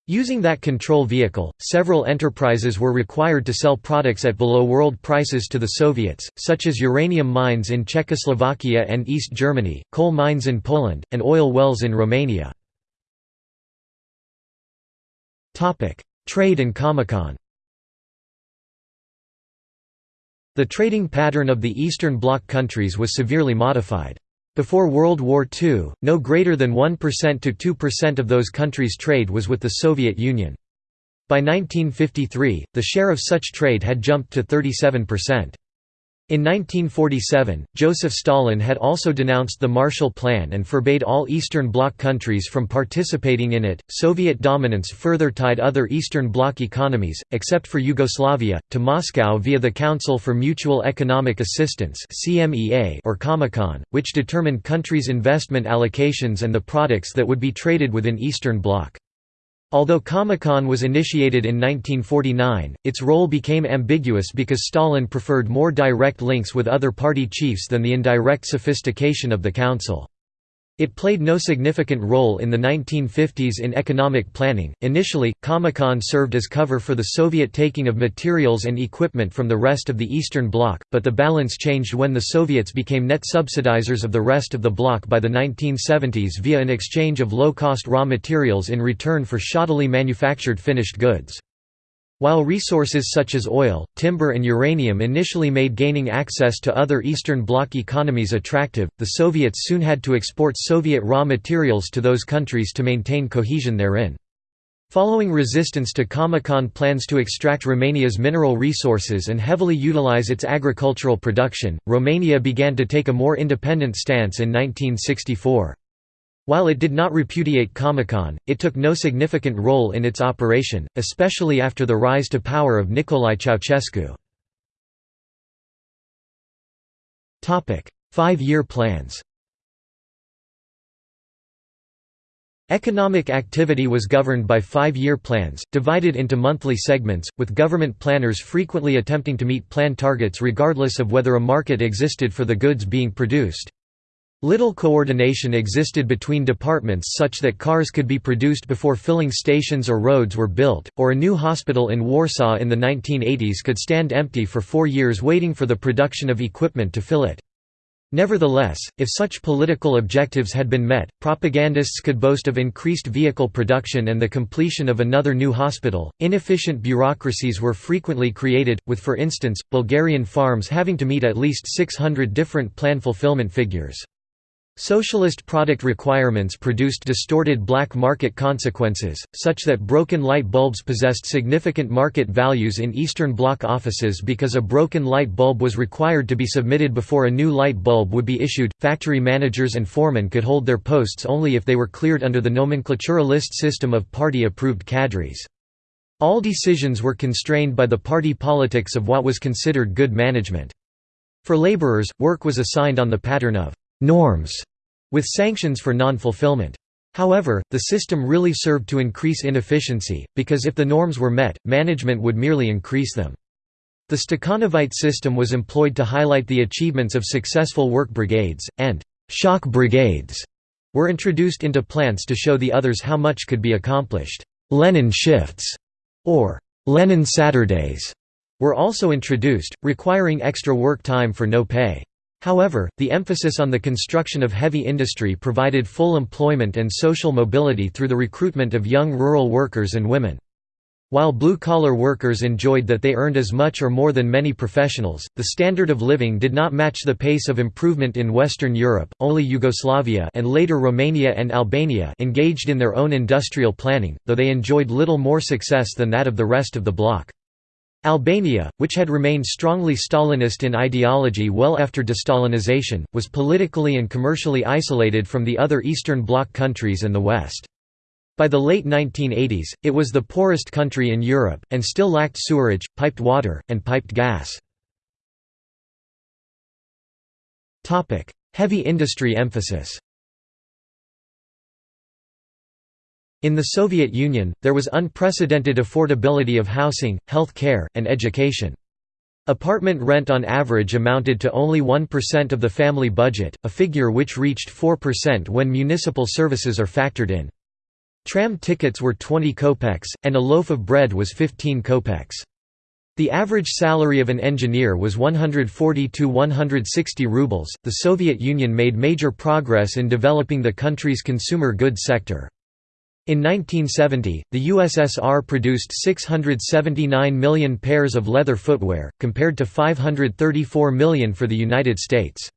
Using that control vehicle, several enterprises were required to sell products at below world prices to the Soviets, such as uranium mines in Czechoslovakia and East Germany, coal mines in Poland, and oil wells in Romania. Trade and Comecon The trading pattern of the Eastern Bloc countries was severely modified. Before World War II, no greater than 1% to 2% of those countries' trade was with the Soviet Union. By 1953, the share of such trade had jumped to 37%. In 1947, Joseph Stalin had also denounced the Marshall Plan and forbade all Eastern Bloc countries from participating in it. Soviet dominance further tied other Eastern Bloc economies, except for Yugoslavia, to Moscow via the Council for Mutual Economic Assistance or Comecon, which determined countries' investment allocations and the products that would be traded within Eastern Bloc. Although Comecon was initiated in 1949, its role became ambiguous because Stalin preferred more direct links with other party chiefs than the indirect sophistication of the council. It played no significant role in the 1950s in economic planning. Initially, Comecon served as cover for the Soviet taking of materials and equipment from the rest of the Eastern Bloc, but the balance changed when the Soviets became net subsidizers of the rest of the bloc by the 1970s via an exchange of low-cost raw materials in return for shoddily manufactured finished goods. While resources such as oil, timber and uranium initially made gaining access to other Eastern Bloc economies attractive, the Soviets soon had to export Soviet raw materials to those countries to maintain cohesion therein. Following resistance to Comecon plans to extract Romania's mineral resources and heavily utilize its agricultural production, Romania began to take a more independent stance in 1964. While it did not repudiate Comecon, it took no significant role in its operation, especially after the rise to power of Nicolae Ceausescu. Five-year plans Economic activity was governed by five-year plans, divided into monthly segments, with government planners frequently attempting to meet plan targets regardless of whether a market existed for the goods being produced. Little coordination existed between departments such that cars could be produced before filling stations or roads were built, or a new hospital in Warsaw in the 1980s could stand empty for four years waiting for the production of equipment to fill it. Nevertheless, if such political objectives had been met, propagandists could boast of increased vehicle production and the completion of another new hospital. Inefficient bureaucracies were frequently created, with for instance, Bulgarian farms having to meet at least 600 different plan fulfillment figures. Socialist product requirements produced distorted black market consequences, such that broken light bulbs possessed significant market values in Eastern Bloc offices because a broken light bulb was required to be submitted before a new light bulb would be issued. Factory managers and foremen could hold their posts only if they were cleared under the nomenklatura list system of party approved cadres. All decisions were constrained by the party politics of what was considered good management. For laborers, work was assigned on the pattern of norms, with sanctions for non-fulfillment. However, the system really served to increase inefficiency, because if the norms were met, management would merely increase them. The Stakhanovite system was employed to highlight the achievements of successful work brigades, and «shock brigades» were introduced into plants to show the others how much could be accomplished. Lenin shifts, or Lenin Saturdays, were also introduced, requiring extra work time for no pay. However, the emphasis on the construction of heavy industry provided full employment and social mobility through the recruitment of young rural workers and women. While blue-collar workers enjoyed that they earned as much or more than many professionals, the standard of living did not match the pace of improvement in Western Europe. Only Yugoslavia and later Romania and Albania engaged in their own industrial planning, though they enjoyed little more success than that of the rest of the bloc. Albania, which had remained strongly Stalinist in ideology well after destalinization, was politically and commercially isolated from the other Eastern Bloc countries and the West. By the late 1980s, it was the poorest country in Europe, and still lacked sewerage, piped water, and piped gas. Heavy industry emphasis In the Soviet Union, there was unprecedented affordability of housing, health care, and education. Apartment rent on average amounted to only 1% of the family budget, a figure which reached 4% when municipal services are factored in. Tram tickets were 20 kopecks, and a loaf of bread was 15 kopecks. The average salary of an engineer was 140 to 160 rubles. The Soviet Union made major progress in developing the country's consumer goods sector. In 1970, the USSR produced 679 million pairs of leather footwear, compared to 534 million for the United States.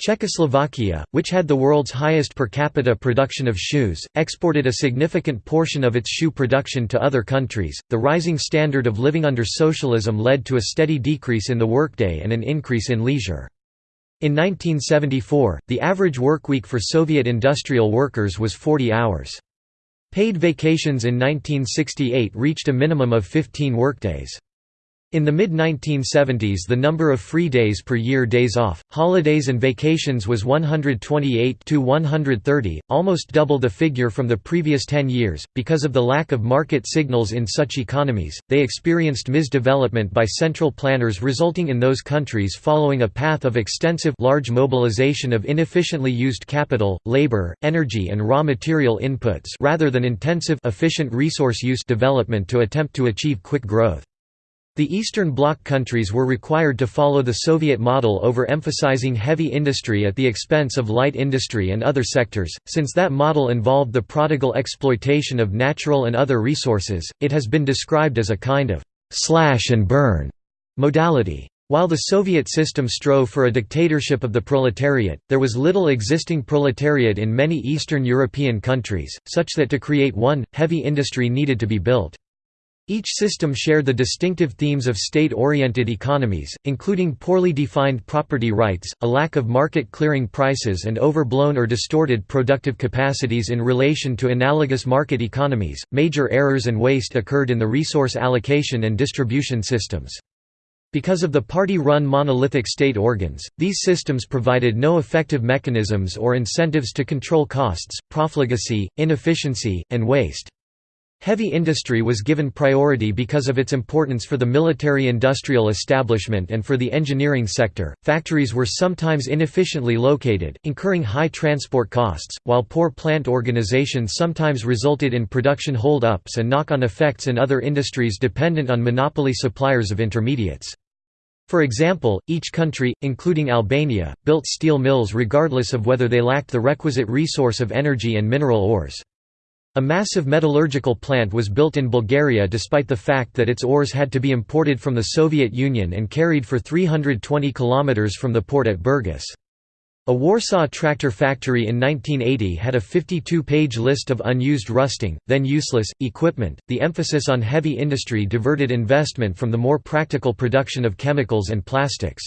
Czechoslovakia, which had the world's highest per capita production of shoes, exported a significant portion of its shoe production to other countries. The rising standard of living under socialism led to a steady decrease in the workday and an increase in leisure. In 1974, the average workweek for Soviet industrial workers was 40 hours. Paid vacations in 1968 reached a minimum of 15 workdays. In the mid-1970s the number of free days per year days off, holidays and vacations was 128 to 130, almost double the figure from the previous 10 years. Because of the lack of market signals in such economies, they experienced misdevelopment by central planners resulting in those countries following a path of extensive large mobilization of inefficiently used capital, labor, energy and raw material inputs rather than intensive efficient resource use development to attempt to achieve quick growth. The Eastern Bloc countries were required to follow the Soviet model over emphasizing heavy industry at the expense of light industry and other sectors. Since that model involved the prodigal exploitation of natural and other resources, it has been described as a kind of slash and burn modality. While the Soviet system strove for a dictatorship of the proletariat, there was little existing proletariat in many Eastern European countries, such that to create one, heavy industry needed to be built. Each system shared the distinctive themes of state-oriented economies, including poorly defined property rights, a lack of market-clearing prices and overblown or distorted productive capacities in relation to analogous market economies. Major errors and waste occurred in the resource allocation and distribution systems. Because of the party-run monolithic state organs, these systems provided no effective mechanisms or incentives to control costs, profligacy, inefficiency, and waste. Heavy industry was given priority because of its importance for the military industrial establishment and for the engineering sector. Factories were sometimes inefficiently located, incurring high transport costs, while poor plant organization sometimes resulted in production hold ups and knock on effects in other industries dependent on monopoly suppliers of intermediates. For example, each country, including Albania, built steel mills regardless of whether they lacked the requisite resource of energy and mineral ores. A massive metallurgical plant was built in Bulgaria despite the fact that its ores had to be imported from the Soviet Union and carried for 320 kilometers from the port at Burgas. A Warsaw tractor factory in 1980 had a 52-page list of unused rusting, then useless, equipment. The emphasis on heavy industry diverted investment from the more practical production of chemicals and plastics.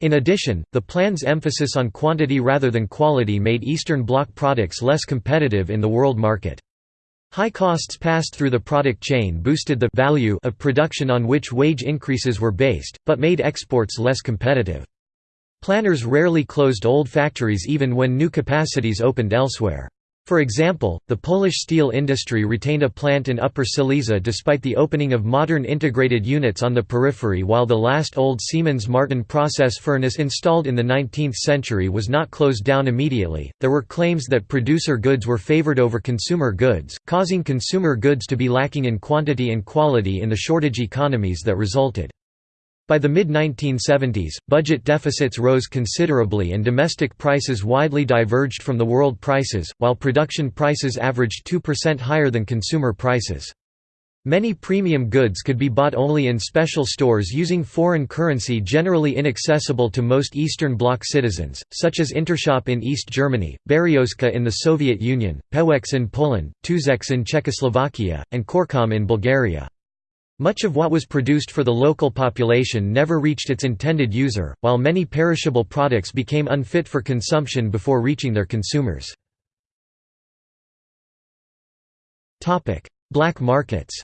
In addition, the plan's emphasis on quantity rather than quality made Eastern Bloc products less competitive in the world market. High costs passed through the product chain boosted the value of production on which wage increases were based, but made exports less competitive. Planners rarely closed old factories even when new capacities opened elsewhere. For example, the Polish steel industry retained a plant in Upper Silesia despite the opening of modern integrated units on the periphery while the last old Siemens Martin process furnace installed in the 19th century was not closed down immediately. There were claims that producer goods were favored over consumer goods, causing consumer goods to be lacking in quantity and quality in the shortage economies that resulted. By the mid-1970s, budget deficits rose considerably and domestic prices widely diverged from the world prices, while production prices averaged 2% higher than consumer prices. Many premium goods could be bought only in special stores using foreign currency generally inaccessible to most Eastern Bloc citizens, such as Intershop in East Germany, Beryozka in the Soviet Union, Pewex in Poland, Tuzex in Czechoslovakia, and Corecom in Bulgaria. Much of what was produced for the local population never reached its intended user, while many perishable products became unfit for consumption before reaching their consumers. Black markets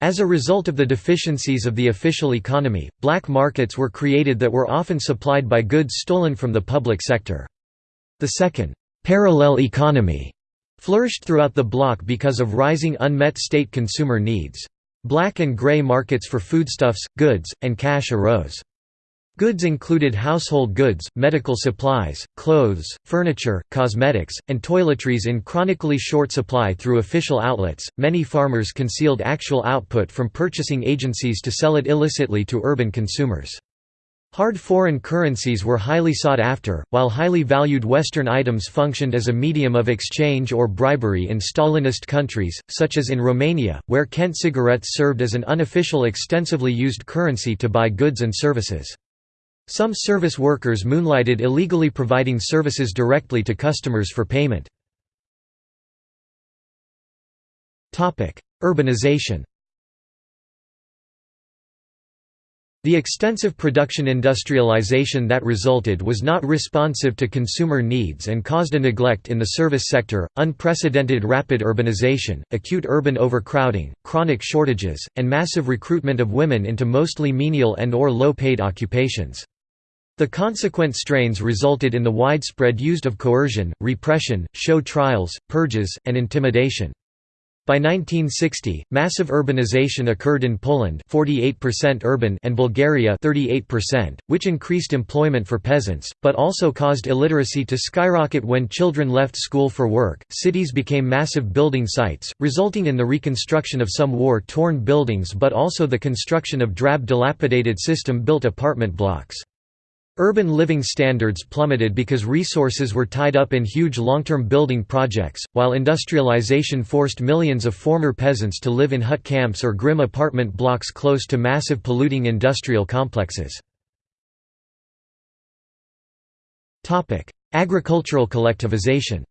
As a result of the deficiencies of the official economy, black markets were created that were often supplied by goods stolen from the public sector. The second, parallel economy flourished throughout the bloc because of rising unmet state consumer needs. Black and gray markets for foodstuffs, goods, and cash arose. Goods included household goods, medical supplies, clothes, furniture, cosmetics, and toiletries in chronically short supply through official outlets. Many farmers concealed actual output from purchasing agencies to sell it illicitly to urban consumers. Hard foreign currencies were highly sought after, while highly valued Western items functioned as a medium of exchange or bribery in Stalinist countries, such as in Romania, where Kent cigarettes served as an unofficial extensively used currency to buy goods and services. Some service workers moonlighted illegally providing services directly to customers for payment. Urbanization The extensive production industrialization that resulted was not responsive to consumer needs and caused a neglect in the service sector, unprecedented rapid urbanization, acute urban overcrowding, chronic shortages, and massive recruitment of women into mostly menial and or low-paid occupations. The consequent strains resulted in the widespread use of coercion, repression, show trials, purges, and intimidation. By 1960, massive urbanization occurred in Poland 48% urban and Bulgaria 38%, which increased employment for peasants, but also caused illiteracy to skyrocket when children left school for work. Cities became massive building sites, resulting in the reconstruction of some war-torn buildings but also the construction of drab dilapidated system-built apartment blocks. Urban living standards plummeted because resources were tied up in huge long-term building projects, while industrialization forced millions of former peasants to live in hut camps or grim apartment blocks close to massive polluting industrial complexes. Agricultural collectivization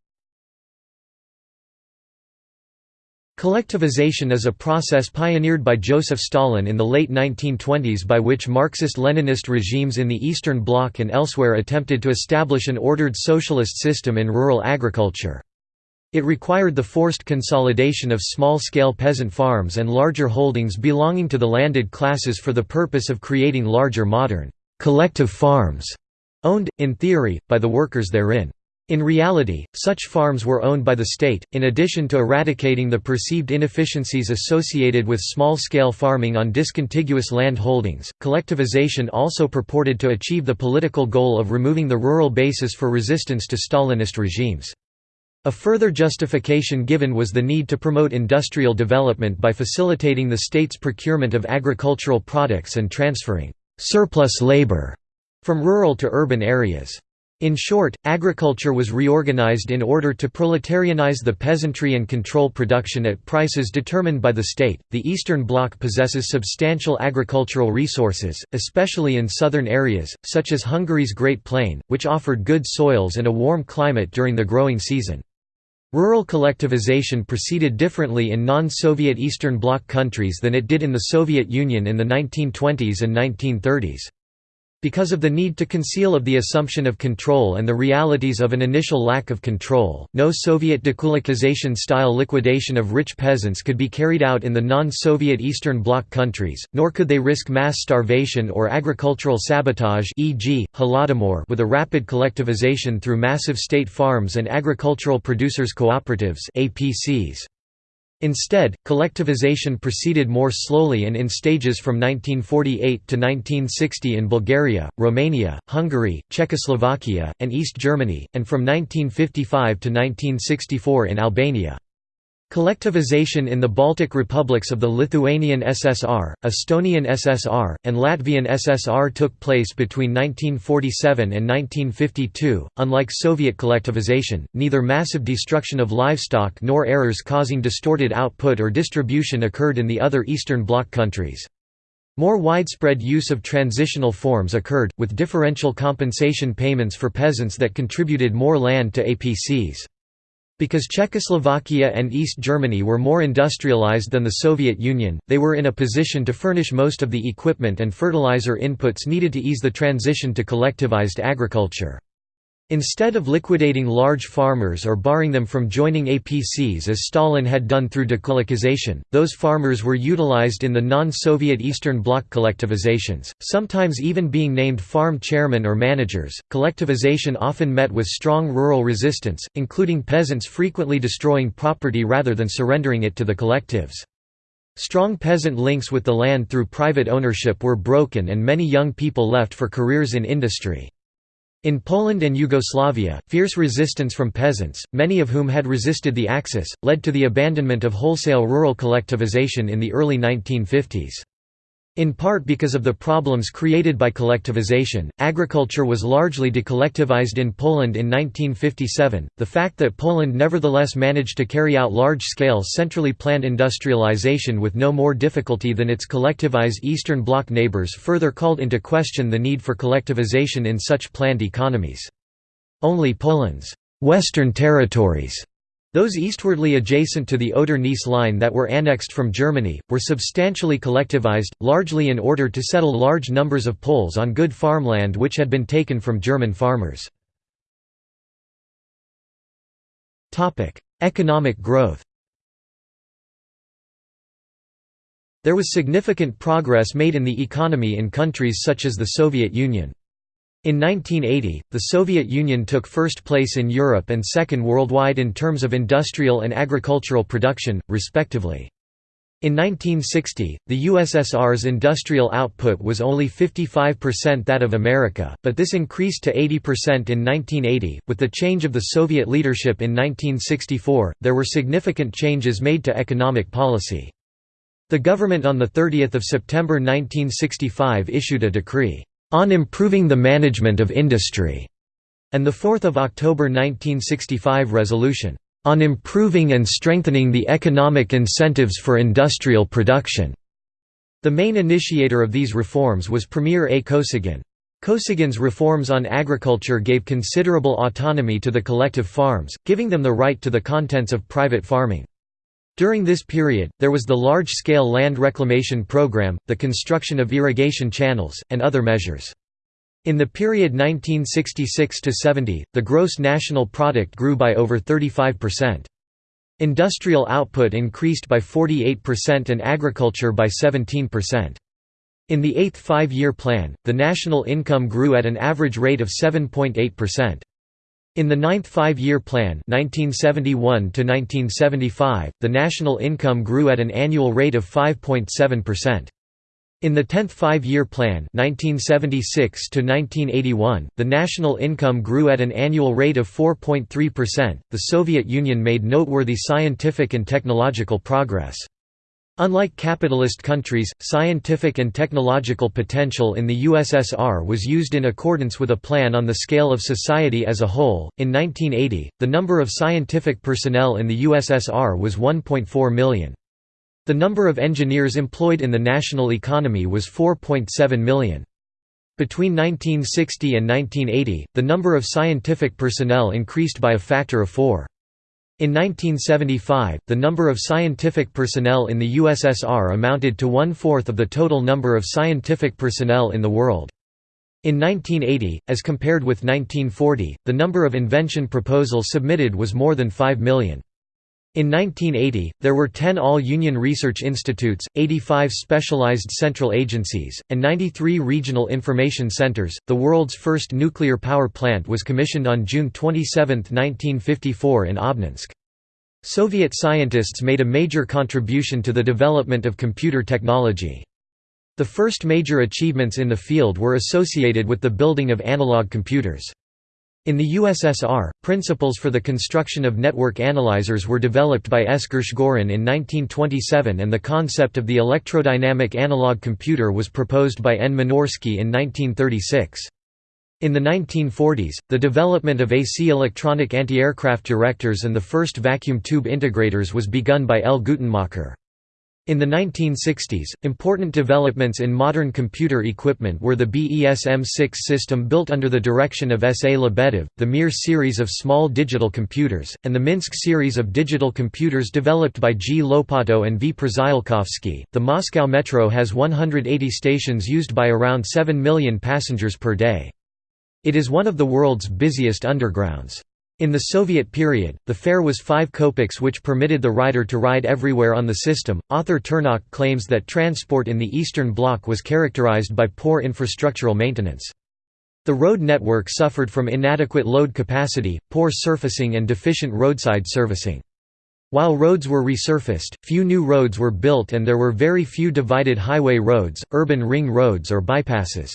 Collectivization is a process pioneered by Joseph Stalin in the late 1920s by which Marxist-Leninist regimes in the Eastern Bloc and elsewhere attempted to establish an ordered socialist system in rural agriculture. It required the forced consolidation of small-scale peasant farms and larger holdings belonging to the landed classes for the purpose of creating larger modern, collective farms, owned, in theory, by the workers therein. In reality, such farms were owned by the state. In addition to eradicating the perceived inefficiencies associated with small scale farming on discontiguous land holdings, collectivization also purported to achieve the political goal of removing the rural basis for resistance to Stalinist regimes. A further justification given was the need to promote industrial development by facilitating the state's procurement of agricultural products and transferring surplus labor from rural to urban areas. In short, agriculture was reorganized in order to proletarianize the peasantry and control production at prices determined by the state. The Eastern Bloc possesses substantial agricultural resources, especially in southern areas, such as Hungary's Great Plain, which offered good soils and a warm climate during the growing season. Rural collectivization proceeded differently in non-Soviet Eastern Bloc countries than it did in the Soviet Union in the 1920s and 1930s. Because of the need to conceal of the assumption of control and the realities of an initial lack of control, no Soviet dekulakization-style liquidation of rich peasants could be carried out in the non-Soviet Eastern Bloc countries, nor could they risk mass starvation or agricultural sabotage e.g., Holodomor with a rapid collectivization through massive state farms and agricultural producers cooperatives APCs. Instead, collectivization proceeded more slowly and in stages from 1948 to 1960 in Bulgaria, Romania, Hungary, Czechoslovakia, and East Germany, and from 1955 to 1964 in Albania. Collectivization in the Baltic republics of the Lithuanian SSR, Estonian SSR, and Latvian SSR took place between 1947 and 1952. Unlike Soviet collectivization, neither massive destruction of livestock nor errors causing distorted output or distribution occurred in the other Eastern Bloc countries. More widespread use of transitional forms occurred, with differential compensation payments for peasants that contributed more land to APCs. Because Czechoslovakia and East Germany were more industrialized than the Soviet Union, they were in a position to furnish most of the equipment and fertilizer inputs needed to ease the transition to collectivized agriculture. Instead of liquidating large farmers or barring them from joining APCs as Stalin had done through dekulakization, those farmers were utilized in the non-Soviet Eastern Bloc collectivizations, sometimes even being named farm chairmen or managers. Collectivization often met with strong rural resistance, including peasants frequently destroying property rather than surrendering it to the collectives. Strong peasant links with the land through private ownership were broken and many young people left for careers in industry. In Poland and Yugoslavia, fierce resistance from peasants, many of whom had resisted the Axis, led to the abandonment of wholesale rural collectivization in the early 1950s. In part because of the problems created by collectivization, agriculture was largely decollectivized in Poland in 1957. The fact that Poland nevertheless managed to carry out large scale centrally planned industrialization with no more difficulty than its collectivized Eastern Bloc neighbors further called into question the need for collectivization in such planned economies. Only Poland's Western territories Those eastwardly adjacent to the Oder-Neisse line that were annexed from Germany, were substantially collectivized, largely in order to settle large numbers of Poles on good farmland which had been taken from German farmers. Economic growth There was significant progress made in the economy in countries such as the Soviet Union. In 1980, the Soviet Union took first place in Europe and second worldwide in terms of industrial and agricultural production, respectively. In 1960, the USSR's industrial output was only 55% that of America, but this increased to 80% in 1980. With the change of the Soviet leadership in 1964, there were significant changes made to economic policy. The government on 30 September 1965 issued a decree, "...on improving the management of industry", and the 4 October 1965 resolution, "...on improving and strengthening the economic incentives for industrial production." The main initiator of these reforms was Premier A. Kosygin. Kosygin's reforms on agriculture gave considerable autonomy to the collective farms, giving them the right to the contents of private farming. During this period, there was the large-scale land reclamation program, the construction of irrigation channels, and other measures. In the period 1966–70, the gross national product grew by over 35%. Industrial output increased by 48% and agriculture by 17%. In the eighth five-year plan, the national income grew at an average rate of 7.8%. In the ninth five-year plan 1971 the national income grew at an annual rate of 5.7%. In the 10th five-year plan 1976 the national income grew at an annual rate of 4.3%. The Soviet Union made noteworthy scientific and technological progress. Unlike capitalist countries, scientific and technological potential in the USSR was used in accordance with a plan on the scale of society as a whole. In 1980, the number of scientific personnel in the USSR was 1.4 million. The number of engineers employed in the national economy was 4.7 million. Between 1960 and 1980, the number of scientific personnel increased by a factor of four. In 1975, the number of scientific personnel in the USSR amounted to one-fourth of the total number of scientific personnel in the world. In 1980, as compared with 1940, the number of invention proposals submitted was more than 5 million. In 1980, there were 10 all-union research institutes, 85 specialized central agencies, and 93 regional information centers. The world's first nuclear power plant was commissioned on June 27, 1954 in Obninsk. Soviet scientists made a major contribution to the development of computer technology. The first major achievements in the field were associated with the building of analog computers. In the USSR, principles for the construction of network analyzers were developed by S. Gershgorin in 1927 and the concept of the electrodynamic analog computer was proposed by N. Minorsky in 1936. In the 1940s, the development of AC electronic anti-aircraft directors and the first vacuum tube integrators was begun by L. Gutenmakher. In the 1960s, important developments in modern computer equipment were the BESM-6 system built under the direction of S. A. Lebedev, the Mir series of small digital computers, and the Minsk series of digital computers developed by G. Lopato and V. Przyjalkowski. The Moscow Metro has 180 stations used by around 7 million passengers per day. It is one of the world's busiest undergrounds. In the Soviet period, the fare was 5 kopecks which permitted the rider to ride everywhere on the system. Author Turnock claims that transport in the Eastern Bloc was characterized by poor infrastructural maintenance. The road network suffered from inadequate load capacity, poor surfacing and deficient roadside servicing. While roads were resurfaced, few new roads were built and there were very few divided highway roads, urban ring roads or bypasses.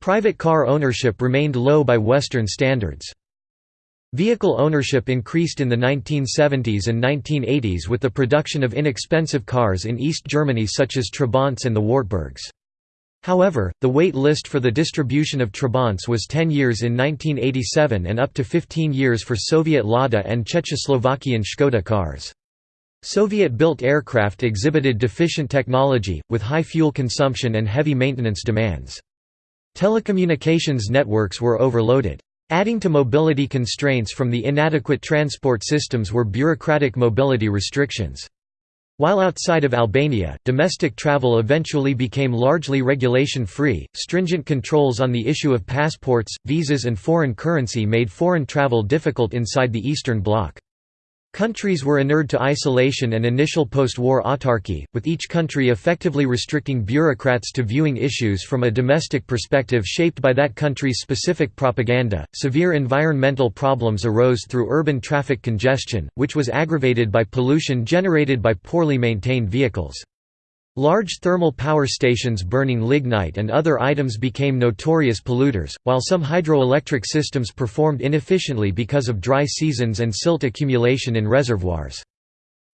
Private car ownership remained low by Western standards. Vehicle ownership increased in the 1970s and 1980s with the production of inexpensive cars in East Germany such as Trabants and the Wartburgs. However, the wait list for the distribution of Trabants was 10 years in 1987 and up to 15 years for Soviet Lada and Czechoslovakian Škoda cars. Soviet-built aircraft exhibited deficient technology, with high fuel consumption and heavy maintenance demands. Telecommunications networks were overloaded. Adding to mobility constraints from the inadequate transport systems were bureaucratic mobility restrictions. While outside of Albania, domestic travel eventually became largely regulation-free, stringent controls on the issue of passports, visas and foreign currency made foreign travel difficult inside the Eastern Bloc. Countries were inured to isolation and initial post-war autarky, with each country effectively restricting bureaucrats to viewing issues from a domestic perspective shaped by that country's specific propaganda. Severe environmental problems arose through urban traffic congestion, which was aggravated by pollution generated by poorly maintained vehicles. Large thermal power stations burning lignite and other items became notorious polluters, while some hydroelectric systems performed inefficiently because of dry seasons and silt accumulation in reservoirs.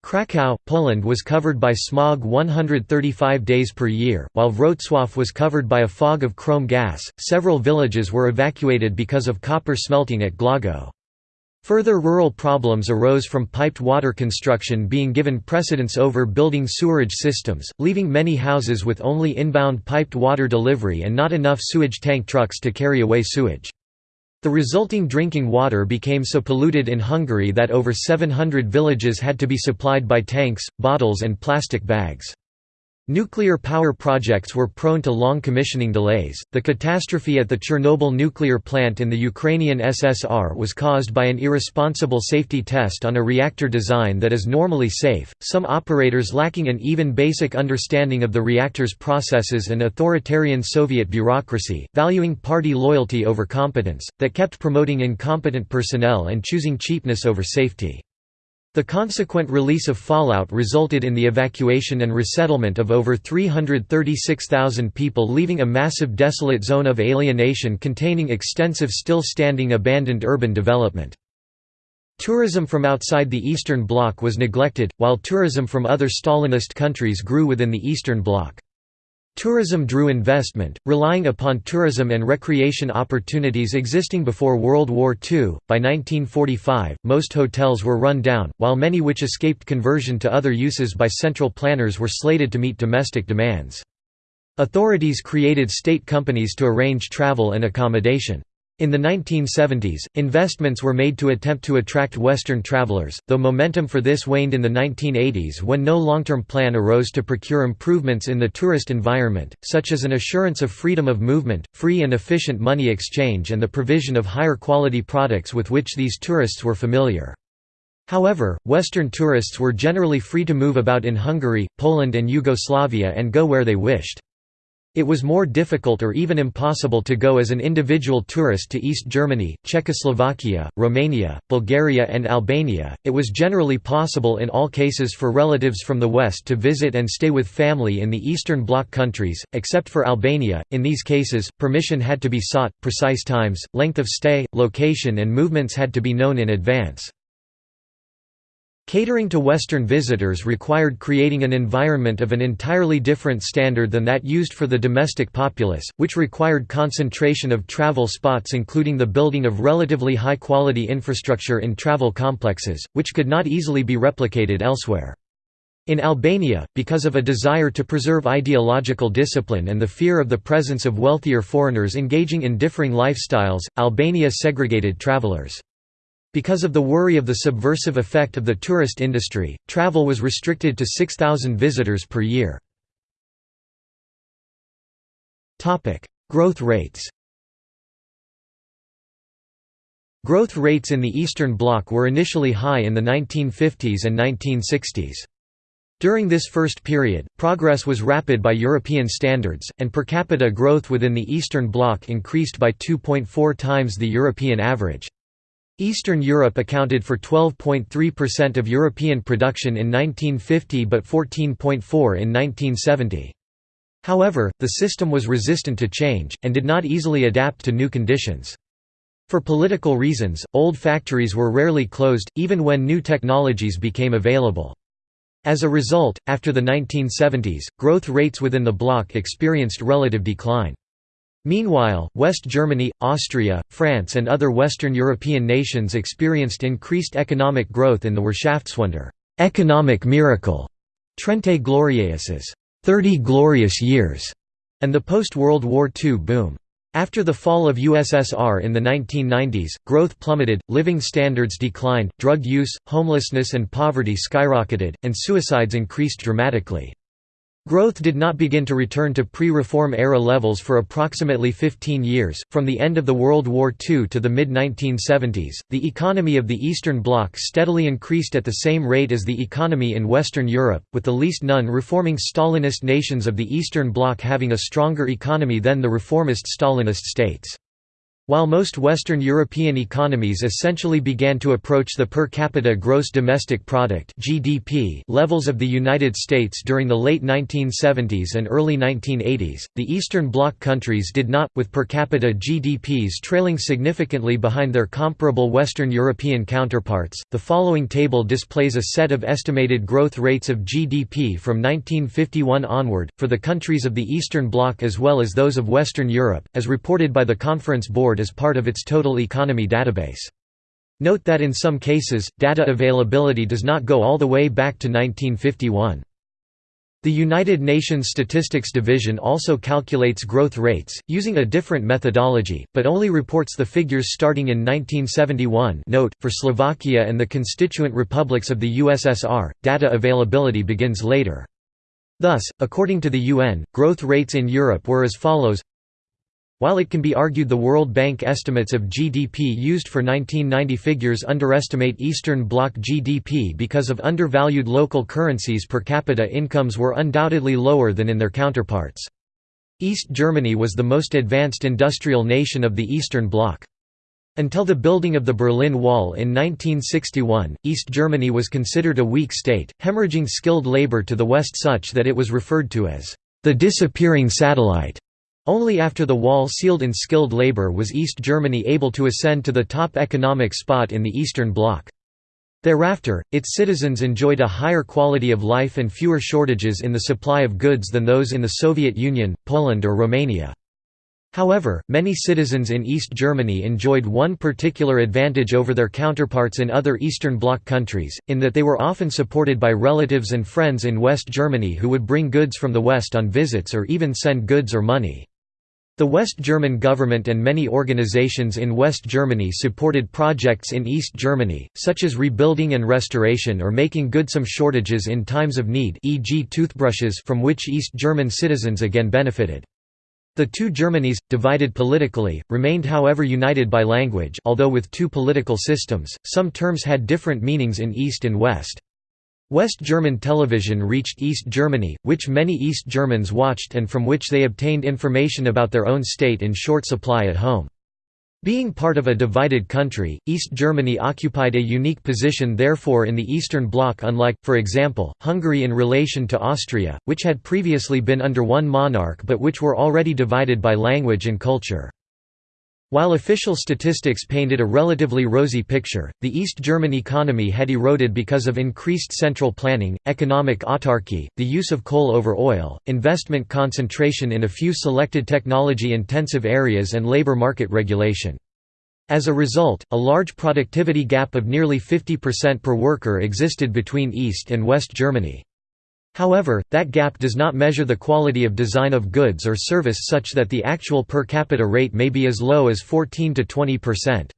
Kraków, Poland was covered by smog 135 days per year, while Wrocław was covered by a fog of chrome gas. Several villages were evacuated because of copper smelting at Głogów. Further rural problems arose from piped water construction being given precedence over building sewerage systems, leaving many houses with only inbound piped water delivery and not enough sewage tank trucks to carry away sewage. The resulting drinking water became so polluted in Hungary that over 700 villages had to be supplied by tanks, bottles and plastic bags. Nuclear power projects were prone to long commissioning delays. The catastrophe at the Chernobyl nuclear plant in the Ukrainian SSR was caused by an irresponsible safety test on a reactor design that is normally safe, some operators lacking an even basic understanding of the reactor's processes and authoritarian Soviet bureaucracy, valuing party loyalty over competence, that kept promoting incompetent personnel and choosing cheapness over safety. The consequent release of fallout resulted in the evacuation and resettlement of over 336,000 people leaving a massive desolate zone of alienation containing extensive still-standing abandoned urban development. Tourism from outside the Eastern Bloc was neglected, while tourism from other Stalinist countries grew within the Eastern Bloc. Tourism drew investment, relying upon tourism and recreation opportunities existing before World War II. By 1945, most hotels were run down, while many which escaped conversion to other uses by central planners were slated to meet domestic demands. Authorities created state companies to arrange travel and accommodation. In the 1970s, investments were made to attempt to attract Western travelers, though momentum for this waned in the 1980s when no long-term plan arose to procure improvements in the tourist environment, such as an assurance of freedom of movement, free and efficient money exchange and the provision of higher quality products with which these tourists were familiar. However, Western tourists were generally free to move about in Hungary, Poland and Yugoslavia and go where they wished. It was more difficult or even impossible to go as an individual tourist to East Germany, Czechoslovakia, Romania, Bulgaria, and Albania. It was generally possible in all cases for relatives from the West to visit and stay with family in the Eastern Bloc countries, except for Albania. In these cases, permission had to be sought, precise times, length of stay, location, and movements had to be known in advance. Catering to Western visitors required creating an environment of an entirely different standard than that used for the domestic populace, which required concentration of travel spots including the building of relatively high-quality infrastructure in travel complexes, which could not easily be replicated elsewhere. In Albania, because of a desire to preserve ideological discipline and the fear of the presence of wealthier foreigners engaging in differing lifestyles, Albania segregated travelers. Because of the worry of the subversive effect of the tourist industry, travel was restricted to 6,000 visitors per year. Growth rates Growth rates in the Eastern Bloc were initially high in the 1950s and 1960s. During this first period, progress was rapid by European standards, and per capita growth within the Eastern Bloc increased by 2.4 times the European average. Eastern Europe accounted for 12.3% of European production in 1950 but 14.4 in 1970. However, the system was resistant to change, and did not easily adapt to new conditions. For political reasons, old factories were rarely closed, even when new technologies became available. As a result, after the 1970s, growth rates within the bloc experienced relative decline. Meanwhile, West Germany, Austria, France and other Western European nations experienced increased economic growth in the Wirtschaftswunder economic miracle", Trente Glorieuses 30 glorious years", and the post-World War II boom. After the fall of USSR in the 1990s, growth plummeted, living standards declined, drug use, homelessness and poverty skyrocketed, and suicides increased dramatically. Growth did not begin to return to pre-reform era levels for approximately 15 years, from the end of the World War II to the mid-1970s. The economy of the Eastern Bloc steadily increased at the same rate as the economy in Western Europe, with the least non-reforming Stalinist nations of the Eastern Bloc having a stronger economy than the reformist Stalinist states. While most Western European economies essentially began to approach the per capita gross domestic product (GDP) levels of the United States during the late 1970s and early 1980s, the Eastern Bloc countries did not, with per capita GDPs trailing significantly behind their comparable Western European counterparts. The following table displays a set of estimated growth rates of GDP from 1951 onward for the countries of the Eastern Bloc as well as those of Western Europe, as reported by the Conference Board as part of its total economy database. Note that in some cases, data availability does not go all the way back to 1951. The United Nations Statistics Division also calculates growth rates, using a different methodology, but only reports the figures starting in 1971 note, for Slovakia and the constituent republics of the USSR, data availability begins later. Thus, according to the UN, growth rates in Europe were as follows while it can be argued the World Bank estimates of GDP used for 1990 figures underestimate Eastern Bloc GDP because of undervalued local currencies per capita incomes were undoubtedly lower than in their counterparts. East Germany was the most advanced industrial nation of the Eastern Bloc. Until the building of the Berlin Wall in 1961, East Germany was considered a weak state, hemorrhaging skilled labor to the west such that it was referred to as the disappearing satellite. Only after the wall sealed in skilled labor was East Germany able to ascend to the top economic spot in the Eastern Bloc. Thereafter, its citizens enjoyed a higher quality of life and fewer shortages in the supply of goods than those in the Soviet Union, Poland or Romania. However, many citizens in East Germany enjoyed one particular advantage over their counterparts in other Eastern Bloc countries, in that they were often supported by relatives and friends in West Germany who would bring goods from the West on visits or even send goods or money. The West German government and many organizations in West Germany supported projects in East Germany, such as rebuilding and restoration or making good some shortages in times of need e.g. toothbrushes from which East German citizens again benefited. The two Germanys, divided politically, remained however united by language although with two political systems, some terms had different meanings in East and West. West German television reached East Germany, which many East Germans watched and from which they obtained information about their own state in short supply at home. Being part of a divided country, East Germany occupied a unique position therefore in the Eastern Bloc unlike, for example, Hungary in relation to Austria, which had previously been under one monarch but which were already divided by language and culture. While official statistics painted a relatively rosy picture, the East German economy had eroded because of increased central planning, economic autarky, the use of coal over oil, investment concentration in a few selected technology-intensive areas and labor market regulation. As a result, a large productivity gap of nearly 50% per worker existed between East and West Germany. However, that gap does not measure the quality of design of goods or service such that the actual per capita rate may be as low as 14 to 20 percent.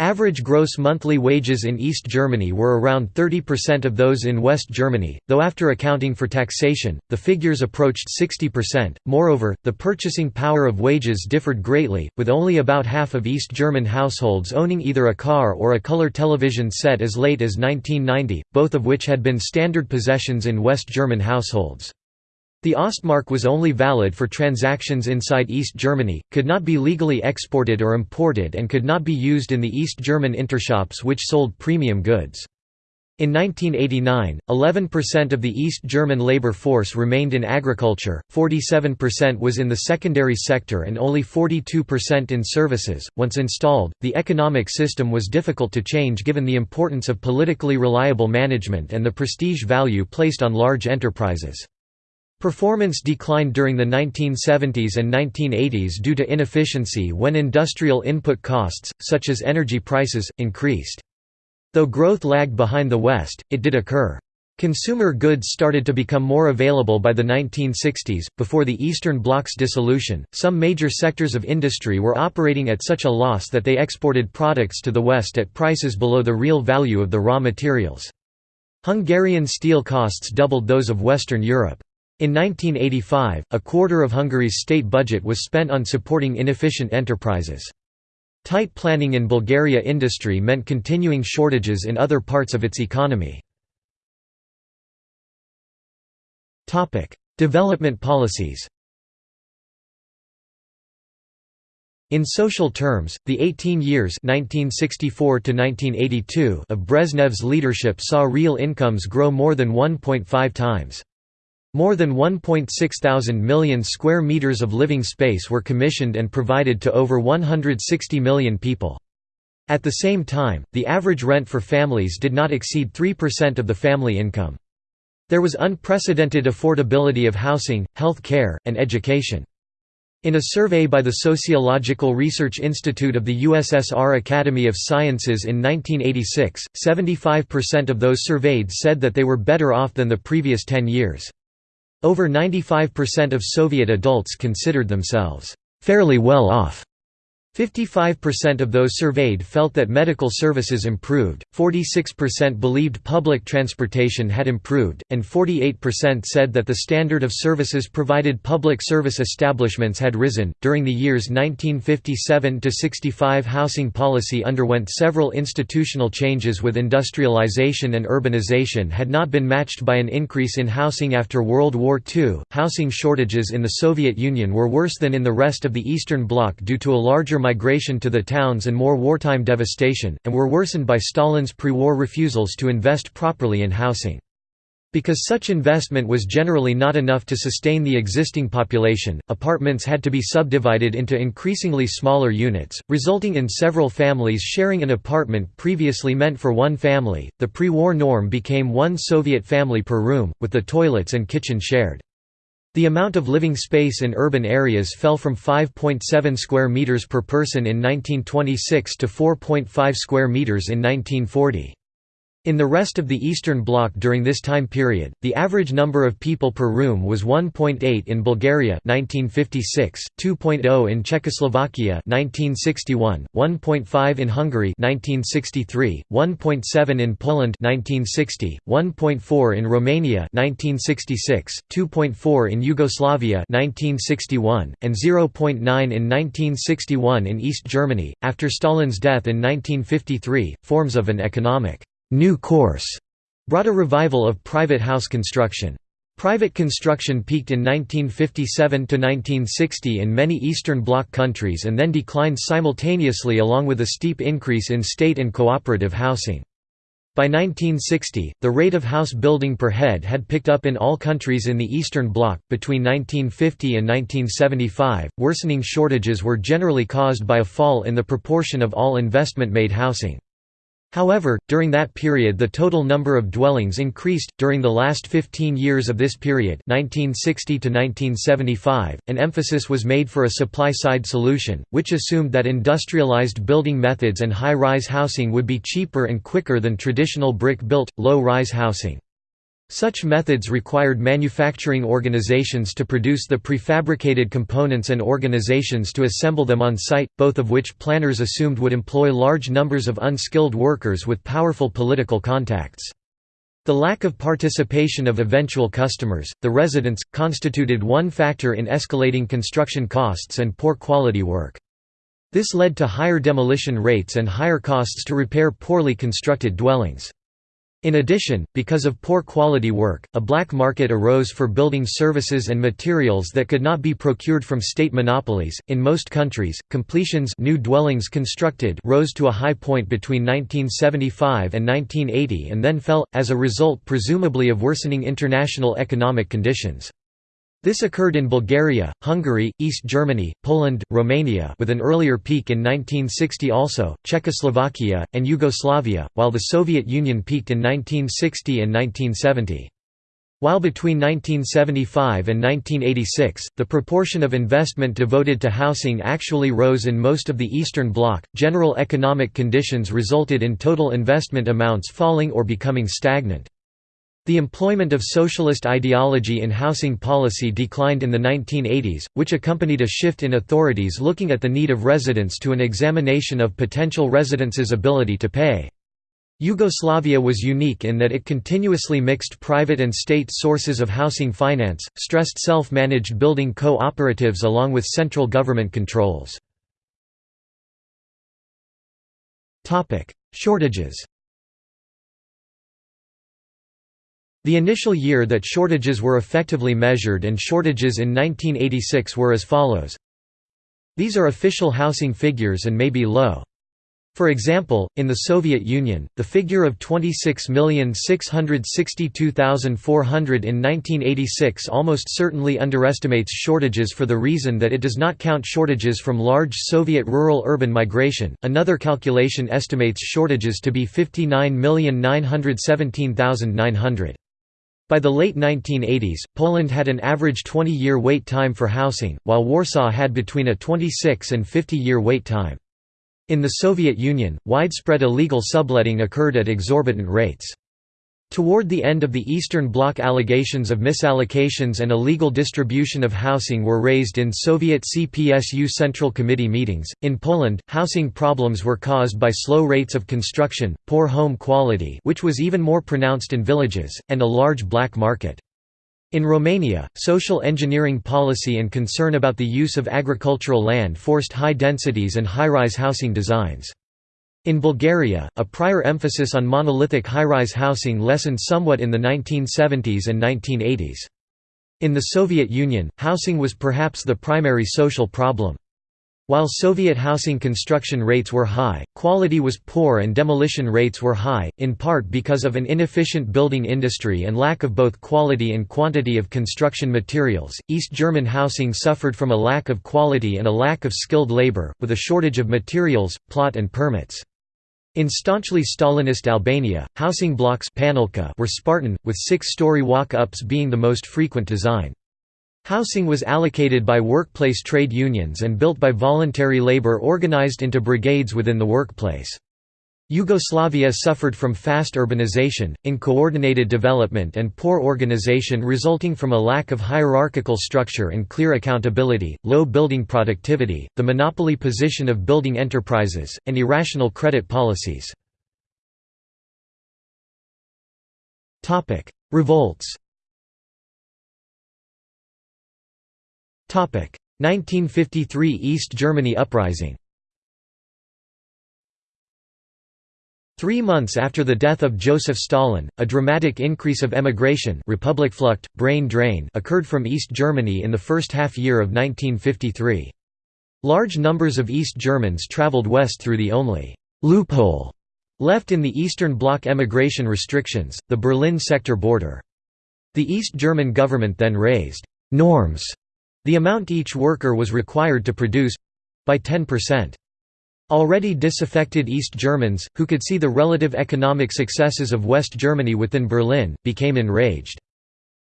Average gross monthly wages in East Germany were around 30% of those in West Germany, though after accounting for taxation, the figures approached 60%. Moreover, the purchasing power of wages differed greatly, with only about half of East German households owning either a car or a color television set as late as 1990, both of which had been standard possessions in West German households. The Ostmark was only valid for transactions inside East Germany, could not be legally exported or imported and could not be used in the East German intershops which sold premium goods. In 1989, 11% of the East German labor force remained in agriculture, 47% was in the secondary sector and only 42% in services. Once installed, the economic system was difficult to change given the importance of politically reliable management and the prestige value placed on large enterprises. Performance declined during the 1970s and 1980s due to inefficiency when industrial input costs, such as energy prices, increased. Though growth lagged behind the West, it did occur. Consumer goods started to become more available by the 1960s. Before the Eastern Bloc's dissolution, some major sectors of industry were operating at such a loss that they exported products to the West at prices below the real value of the raw materials. Hungarian steel costs doubled those of Western Europe. In 1985, a quarter of Hungary's state budget was spent on supporting inefficient enterprises. Tight planning in Bulgaria industry meant continuing shortages in other parts of its economy. Development policies In social terms, the 18 years 1964 of Brezhnev's leadership saw real incomes grow more than 1.5 times. More than 1.6 thousand million square meters of living space were commissioned and provided to over 160 million people. At the same time, the average rent for families did not exceed 3% of the family income. There was unprecedented affordability of housing, health care, and education. In a survey by the Sociological Research Institute of the USSR Academy of Sciences in 1986, 75% of those surveyed said that they were better off than the previous 10 years. Over 95% of Soviet adults considered themselves fairly well off. 55% of those surveyed felt that medical services improved, 46% believed public transportation had improved, and 48% said that the standard of services provided public service establishments had risen. During the years 1957 to 65, housing policy underwent several institutional changes with industrialization and urbanization had not been matched by an increase in housing after World War II. Housing shortages in the Soviet Union were worse than in the rest of the Eastern Bloc due to a larger migration to the towns and more wartime devastation, and were worsened by Stalin's pre-war refusals to invest properly in housing. Because such investment was generally not enough to sustain the existing population, apartments had to be subdivided into increasingly smaller units, resulting in several families sharing an apartment previously meant for one family. The pre war norm became one Soviet family per room, with the toilets and kitchen shared. The amount of living space in urban areas fell from 5.7 square meters per person in 1926 to 4.5 square meters in 1940. In the rest of the Eastern Bloc during this time period, the average number of people per room was 1.8 in Bulgaria 1956, 2.0 in Czechoslovakia 1961, 1.5 in Hungary 1963, 1.7 in Poland 1960, 1.4 in Romania 1966, 2.4 in Yugoslavia 1961, and 0.9 in 1961 in East Germany. After Stalin's death in 1953, forms of an economic «new course» brought a revival of private house construction. Private construction peaked in 1957–1960 in many Eastern Bloc countries and then declined simultaneously along with a steep increase in state and cooperative housing. By 1960, the rate of house building per head had picked up in all countries in the Eastern Bloc. Between 1950 and 1975, worsening shortages were generally caused by a fall in the proportion of all investment made housing. However, during that period the total number of dwellings increased. During the last 15 years of this period 1960 to 1975, an emphasis was made for a supply-side solution, which assumed that industrialized building methods and high-rise housing would be cheaper and quicker than traditional brick-built, low-rise housing. Such methods required manufacturing organizations to produce the prefabricated components and organizations to assemble them on site, both of which planners assumed would employ large numbers of unskilled workers with powerful political contacts. The lack of participation of eventual customers, the residents, constituted one factor in escalating construction costs and poor quality work. This led to higher demolition rates and higher costs to repair poorly constructed dwellings. In addition, because of poor quality work, a black market arose for building services and materials that could not be procured from state monopolies. In most countries, completions new dwellings constructed rose to a high point between 1975 and 1980 and then fell, as a result presumably of worsening international economic conditions. This occurred in Bulgaria, Hungary, East Germany, Poland, Romania with an earlier peak in 1960 also, Czechoslovakia, and Yugoslavia, while the Soviet Union peaked in 1960 and 1970. While between 1975 and 1986, the proportion of investment devoted to housing actually rose in most of the Eastern Bloc, general economic conditions resulted in total investment amounts falling or becoming stagnant. The employment of socialist ideology in housing policy declined in the 1980s, which accompanied a shift in authorities looking at the need of residents to an examination of potential residents' ability to pay. Yugoslavia was unique in that it continuously mixed private and state sources of housing finance, stressed self-managed building co-operatives along with central government controls. Shortages The initial year that shortages were effectively measured and shortages in 1986 were as follows. These are official housing figures and may be low. For example, in the Soviet Union, the figure of 26,662,400 in 1986 almost certainly underestimates shortages for the reason that it does not count shortages from large Soviet rural-urban migration. Another calculation estimates shortages to be 59,917,900. By the late 1980s, Poland had an average 20-year wait time for housing, while Warsaw had between a 26 and 50-year wait time. In the Soviet Union, widespread illegal subletting occurred at exorbitant rates. Toward the end of the Eastern Bloc allegations of misallocations and illegal distribution of housing were raised in Soviet CPSU Central Committee meetings. In Poland, housing problems were caused by slow rates of construction, poor home quality, which was even more pronounced in villages, and a large black market. In Romania, social engineering policy and concern about the use of agricultural land forced high densities and high-rise housing designs. In Bulgaria, a prior emphasis on monolithic high-rise housing lessened somewhat in the 1970s and 1980s. In the Soviet Union, housing was perhaps the primary social problem. While Soviet housing construction rates were high, quality was poor and demolition rates were high, in part because of an inefficient building industry and lack of both quality and quantity of construction materials. East German housing suffered from a lack of quality and a lack of skilled labor, with a shortage of materials, plot and permits. In staunchly Stalinist Albania, housing blocks were Spartan, with six-story walk-ups being the most frequent design. Housing was allocated by workplace trade unions and built by voluntary labor organized into brigades within the workplace. Yugoslavia suffered from fast urbanization, uncoordinated development and poor organization resulting from a lack of hierarchical structure and clear accountability, low building productivity, the monopoly position of building enterprises, and irrational credit policies. Revolts 1953 East Germany uprising Three months after the death of Joseph Stalin, a dramatic increase of emigration Republikflucht, brain drain occurred from East Germany in the first half-year of 1953. Large numbers of East Germans traveled west through the only «loophole» left in the Eastern Bloc emigration restrictions, the Berlin sector border. The East German government then raised «norms», the amount each worker was required to produce—by 10%. Already disaffected East Germans, who could see the relative economic successes of West Germany within Berlin, became enraged.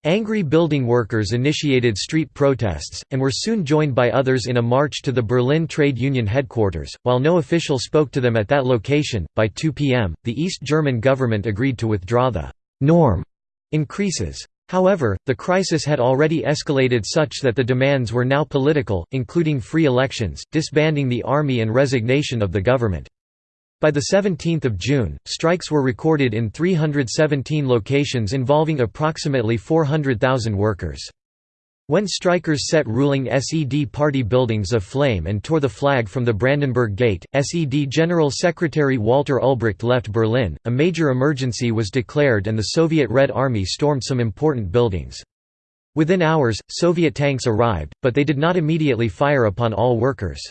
Angry building workers initiated street protests, and were soon joined by others in a march to the Berlin Trade Union headquarters. While no official spoke to them at that location, by 2 p.m., the East German government agreed to withdraw the norm increases. However, the crisis had already escalated such that the demands were now political, including free elections, disbanding the army and resignation of the government. By 17 June, strikes were recorded in 317 locations involving approximately 400,000 workers. When strikers set ruling SED party buildings aflame and tore the flag from the Brandenburg Gate, SED General Secretary Walter Ulbricht left Berlin, a major emergency was declared and the Soviet Red Army stormed some important buildings. Within hours, Soviet tanks arrived, but they did not immediately fire upon all workers.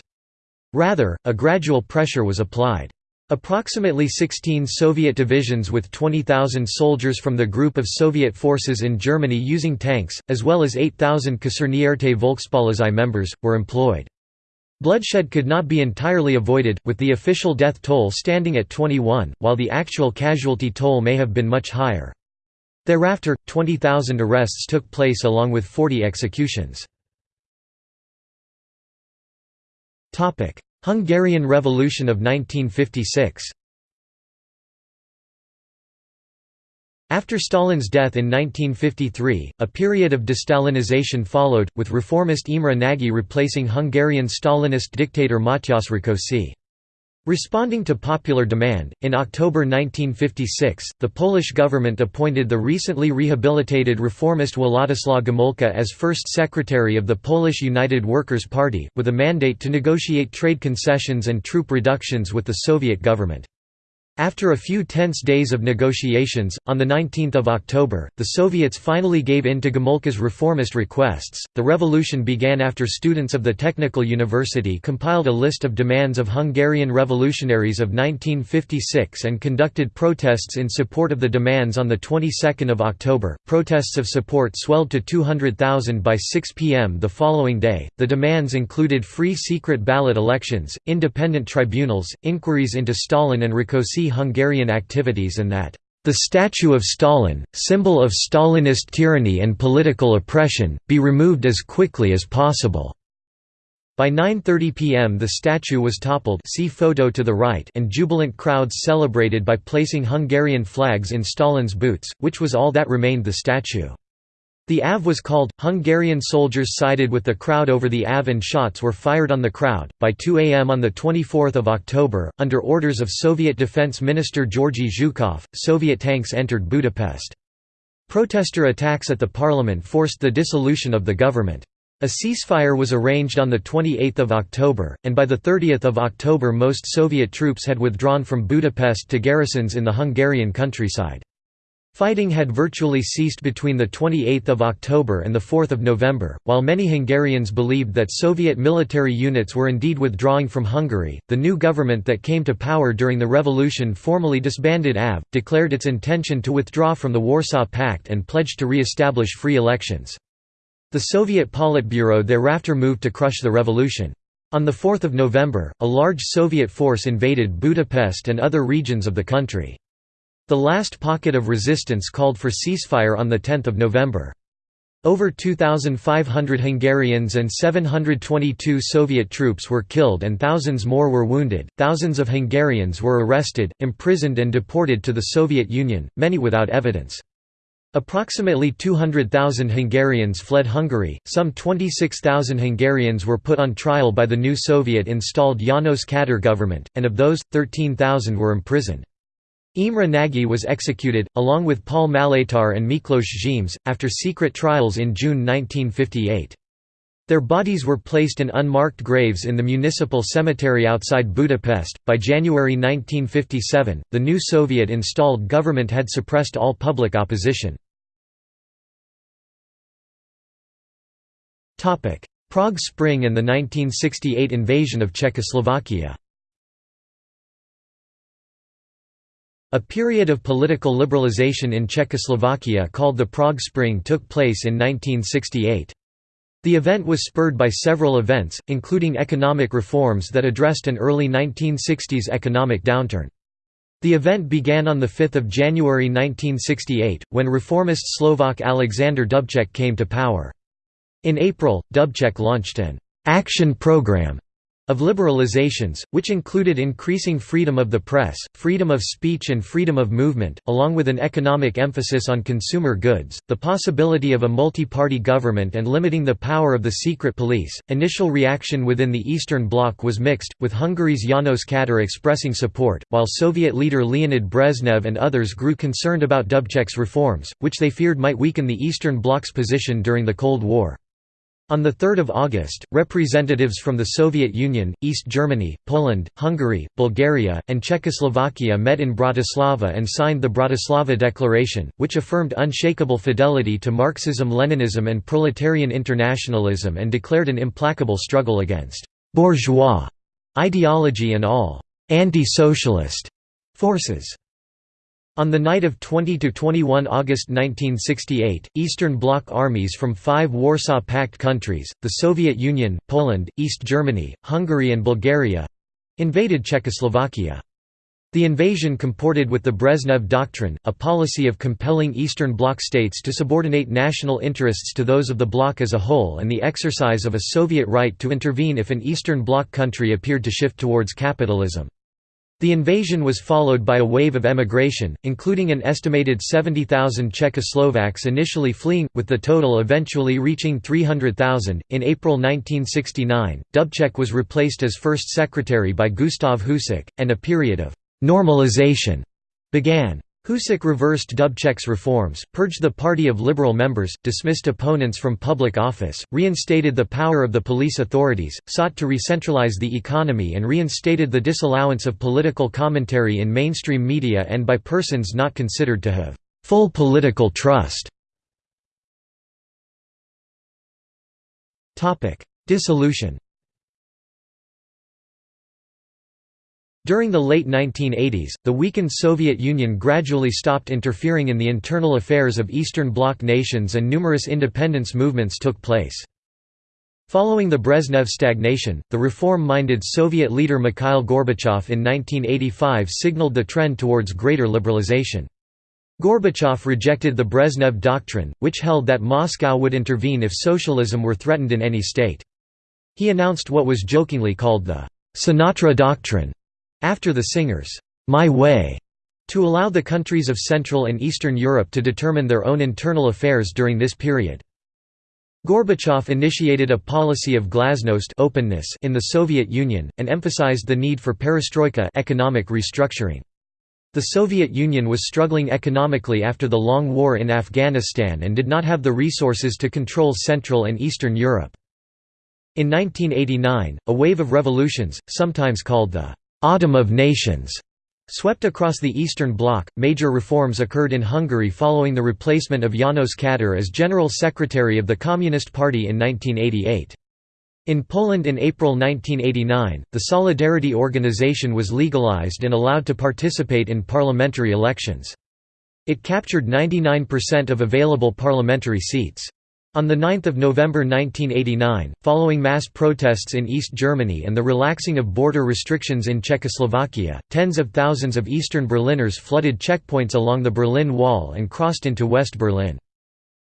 Rather, a gradual pressure was applied. Approximately 16 Soviet divisions with 20,000 soldiers from the group of Soviet forces in Germany using tanks, as well as 8,000 Kasernierte Volkspolizei members, were employed. Bloodshed could not be entirely avoided, with the official death toll standing at 21, while the actual casualty toll may have been much higher. Thereafter, 20,000 arrests took place along with 40 executions. Hungarian Revolution of 1956 After Stalin's death in 1953, a period of de-Stalinization followed, with reformist Imre Nagy replacing Hungarian Stalinist dictator Matyas Rákosi. Responding to popular demand, in October 1956, the Polish government appointed the recently rehabilitated reformist Władysław Gomułka as first secretary of the Polish United Workers' Party, with a mandate to negotiate trade concessions and troop reductions with the Soviet government. After a few tense days of negotiations, on 19 October, the Soviets finally gave in to Gomułka's reformist requests. The revolution began after students of the Technical University compiled a list of demands of Hungarian revolutionaries of 1956 and conducted protests in support of the demands on the 22nd of October. Protests of support swelled to 200,000 by 6 p.m. the following day. The demands included free secret ballot elections, independent tribunals, inquiries into Stalin and Rákosi Hungarian activities and that the statue of Stalin, symbol of Stalinist tyranny and political oppression, be removed as quickly as possible. By 9.30 pm the statue was toppled see photo to the right and jubilant crowds celebrated by placing Hungarian flags in Stalin's boots, which was all that remained the statue. The AV was called. Hungarian soldiers sided with the crowd over the AV and shots were fired on the crowd. By 2 am on 24 October, under orders of Soviet Defense Minister Georgy Zhukov, Soviet tanks entered Budapest. Protester attacks at the parliament forced the dissolution of the government. A ceasefire was arranged on 28 October, and by 30 October most Soviet troops had withdrawn from Budapest to garrisons in the Hungarian countryside. Fighting had virtually ceased between 28 October and 4 November. While many Hungarians believed that Soviet military units were indeed withdrawing from Hungary, the new government that came to power during the revolution formally disbanded AV, declared its intention to withdraw from the Warsaw Pact and pledged to re-establish free elections. The Soviet Politburo thereafter moved to crush the revolution. On 4 November, a large Soviet force invaded Budapest and other regions of the country. The last pocket of resistance called for ceasefire on 10 November. Over 2,500 Hungarians and 722 Soviet troops were killed and thousands more were wounded. Thousands of Hungarians were arrested, imprisoned, and deported to the Soviet Union, many without evidence. Approximately 200,000 Hungarians fled Hungary, some 26,000 Hungarians were put on trial by the new Soviet installed János Kadar government, and of those, 13,000 were imprisoned. Imre Nagy was executed, along with Paul Maléter and Miklos Gimes, after secret trials in June 1958. Their bodies were placed in unmarked graves in the municipal cemetery outside Budapest. By January 1957, the new Soviet installed government had suppressed all public opposition. Prague Spring and the 1968 invasion of Czechoslovakia A period of political liberalization in Czechoslovakia called the Prague Spring took place in 1968. The event was spurred by several events, including economic reforms that addressed an early 1960s economic downturn. The event began on 5 January 1968, when reformist Slovak Alexander Dubček came to power. In April, Dubček launched an «action program» of liberalizations, which included increasing freedom of the press, freedom of speech and freedom of movement, along with an economic emphasis on consumer goods, the possibility of a multi-party government and limiting the power of the secret police. Initial reaction within the Eastern Bloc was mixed, with Hungary's János Kadar expressing support, while Soviet leader Leonid Brezhnev and others grew concerned about Dubček's reforms, which they feared might weaken the Eastern Bloc's position during the Cold War. On 3 August, representatives from the Soviet Union, East Germany, Poland, Hungary, Bulgaria, and Czechoslovakia met in Bratislava and signed the Bratislava Declaration, which affirmed unshakable fidelity to Marxism-Leninism and proletarian internationalism and declared an implacable struggle against «bourgeois» ideology and all «anti-socialist» forces. On the night of 20–21 August 1968, Eastern Bloc armies from five Warsaw Pact countries, the Soviet Union, Poland, East Germany, Hungary and Bulgaria—invaded Czechoslovakia. The invasion comported with the Brezhnev Doctrine, a policy of compelling Eastern Bloc states to subordinate national interests to those of the bloc as a whole and the exercise of a Soviet right to intervene if an Eastern Bloc country appeared to shift towards capitalism. The invasion was followed by a wave of emigration, including an estimated 70,000 Czechoslovaks initially fleeing, with the total eventually reaching 300,000. In April 1969, Dubček was replaced as first secretary by Gustav Husák, and a period of normalization began. Husák reversed Dubček's reforms, purged the party of liberal members, dismissed opponents from public office, reinstated the power of the police authorities, sought to re-centralize the economy and reinstated the disallowance of political commentary in mainstream media and by persons not considered to have full political trust. Dissolution During the late 1980s, the weakened Soviet Union gradually stopped interfering in the internal affairs of Eastern Bloc nations and numerous independence movements took place. Following the Brezhnev stagnation, the reform-minded Soviet leader Mikhail Gorbachev in 1985 signaled the trend towards greater liberalization. Gorbachev rejected the Brezhnev Doctrine, which held that Moscow would intervene if socialism were threatened in any state. He announced what was jokingly called the Sinatra Doctrine, after the singer's My Way, to allow the countries of Central and Eastern Europe to determine their own internal affairs during this period. Gorbachev initiated a policy of glasnost openness in the Soviet Union, and emphasized the need for perestroika economic restructuring. The Soviet Union was struggling economically after the long war in Afghanistan and did not have the resources to control Central and Eastern Europe. In 1989, a wave of revolutions, sometimes called the Autumn of Nations swept across the Eastern Bloc. Major reforms occurred in Hungary following the replacement of Janos Kadar as General Secretary of the Communist Party in 1988. In Poland in April 1989, the Solidarity Organization was legalized and allowed to participate in parliamentary elections. It captured 99% of available parliamentary seats. On 9 November 1989, following mass protests in East Germany and the relaxing of border restrictions in Czechoslovakia, tens of thousands of Eastern Berliners flooded checkpoints along the Berlin Wall and crossed into West Berlin.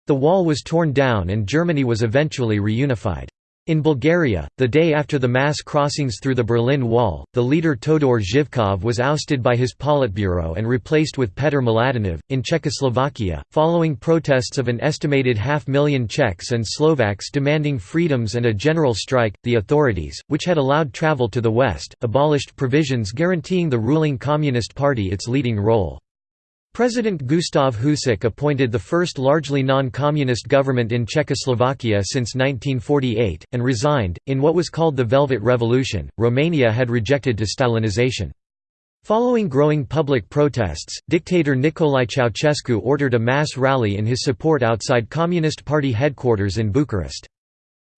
The wall was torn down and Germany was eventually reunified. In Bulgaria, the day after the mass crossings through the Berlin Wall, the leader Todor Zhivkov was ousted by his Politburo and replaced with Petr Mladenov. In Czechoslovakia, following protests of an estimated half million Czechs and Slovaks demanding freedoms and a general strike, the authorities, which had allowed travel to the west, abolished provisions guaranteeing the ruling Communist Party its leading role. President Gustav Husák appointed the first largely non-communist government in Czechoslovakia since 1948, and resigned. In what was called the Velvet Revolution, Romania had rejected de-Stalinization. Following growing public protests, dictator Nicolae Ceausescu ordered a mass rally in his support outside Communist Party headquarters in Bucharest.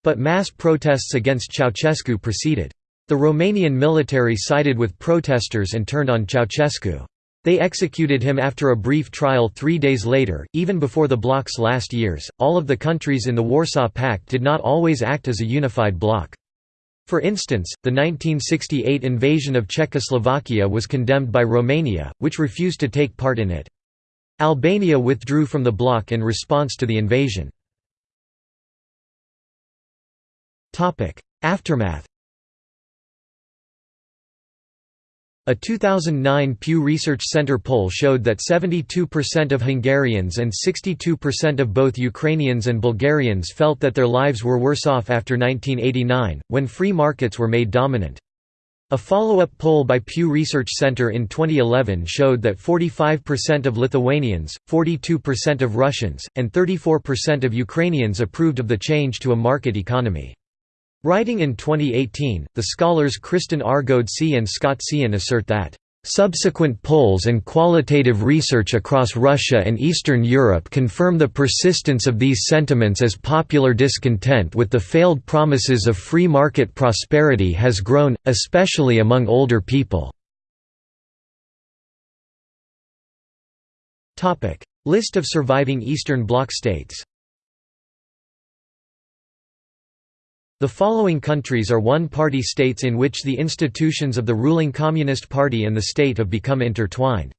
But mass protests against Ceausescu proceeded. The Romanian military sided with protesters and turned on Ceausescu. They executed him after a brief trial three days later. Even before the bloc's last years, all of the countries in the Warsaw Pact did not always act as a unified bloc. For instance, the 1968 invasion of Czechoslovakia was condemned by Romania, which refused to take part in it. Albania withdrew from the bloc in response to the invasion. Aftermath A 2009 Pew Research Center poll showed that 72% of Hungarians and 62% of both Ukrainians and Bulgarians felt that their lives were worse off after 1989, when free markets were made dominant. A follow-up poll by Pew Research Center in 2011 showed that 45% of Lithuanians, 42% of Russians, and 34% of Ukrainians approved of the change to a market economy. Writing in 2018, the scholars Kristen R. Ghodsee and Scott Sehon assert that Subsequent polls and qualitative research across Russia and Eastern Europe confirm the persistence of these sentiments as popular discontent with the failed promises of free market prosperity has grown, especially among older people. List of surviving Eastern Bloc states The following countries are one-party states in which the institutions of the ruling Communist Party and the state have become intertwined.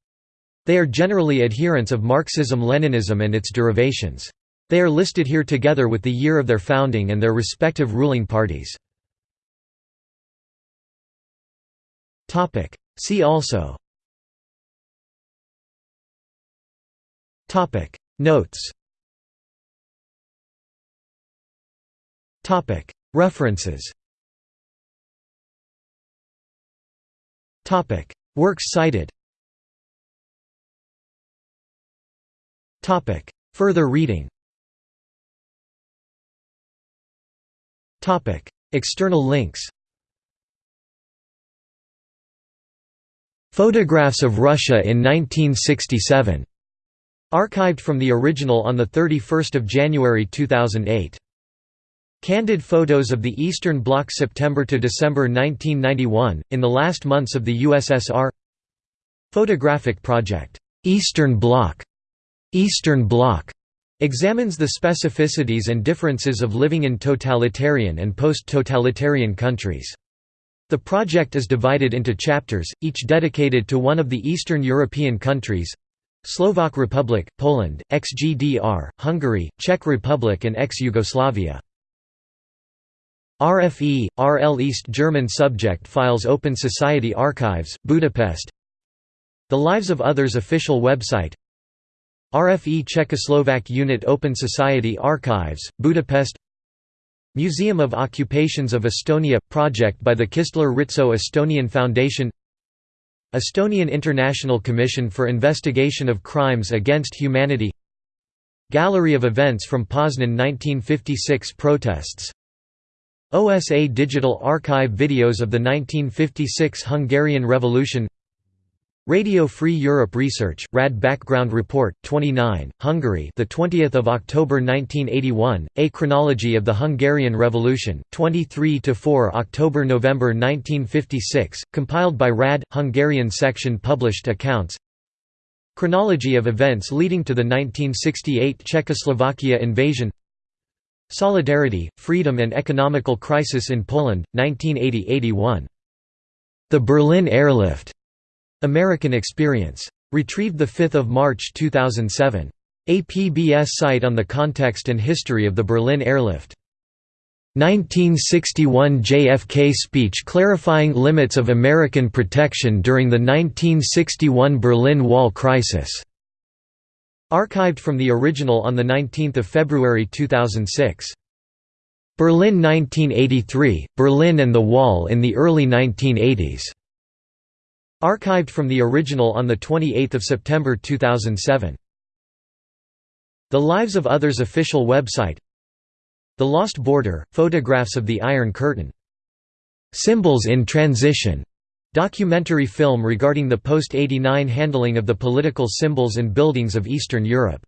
They are generally adherents of Marxism-Leninism and its derivations. They are listed here together with the year of their founding and their respective ruling parties. See also Notes References. Works cited. Further reading. External links. Photographs of Russia in 1967. Archived from the original on 31 January 2008. Candid photos of the Eastern Bloc September to December 1991, in the last months of the USSR Photographic project, Eastern Bloc, Eastern Bloc examines the specificities and differences of living in totalitarian and post-totalitarian countries. The project is divided into chapters, each dedicated to one of the Eastern European countries Slovak Republic, Poland, ex-GDR, Hungary, Czech Republic and ex-Yugoslavia. RFE, RL East German Subject Files Open Society Archives, Budapest. The Lives of Others official website. RFE Czechoslovak Unit Open Society Archives, Budapest. Museum of Occupations of Estonia – project by the Kistler-Ritso Estonian Foundation. Estonian International Commission for Investigation of Crimes Against Humanity. Gallery of events from Poznan 1956 protests OSA Digital Archive videos of the 1956 Hungarian Revolution. Radio Free Europe Research RAD Background Report 29 Hungary the 20th of October 1981 A Chronology of the Hungarian Revolution 23 to 4 October November 1956 compiled by RAD Hungarian section published accounts. Chronology of events leading to the 1968 Czechoslovakia invasion Solidarity, Freedom and Economical Crisis in Poland, 1980–81. The Berlin Airlift. American Experience. Retrieved 5 March 2007. APBS site on the context and history of the Berlin Airlift. 1961 JFK speech clarifying limits of American protection during the 1961 Berlin Wall crisis. Archived from the original on 19 February 2006. Berlin 1983, Berlin and the Wall in the early 1980s. Archived from the original on 28 September 2007. The Lives of Others official website The Lost Border, photographs of the Iron Curtain. Symbols in Transition Documentary film regarding the post-89 handling of the political symbols and buildings of Eastern Europe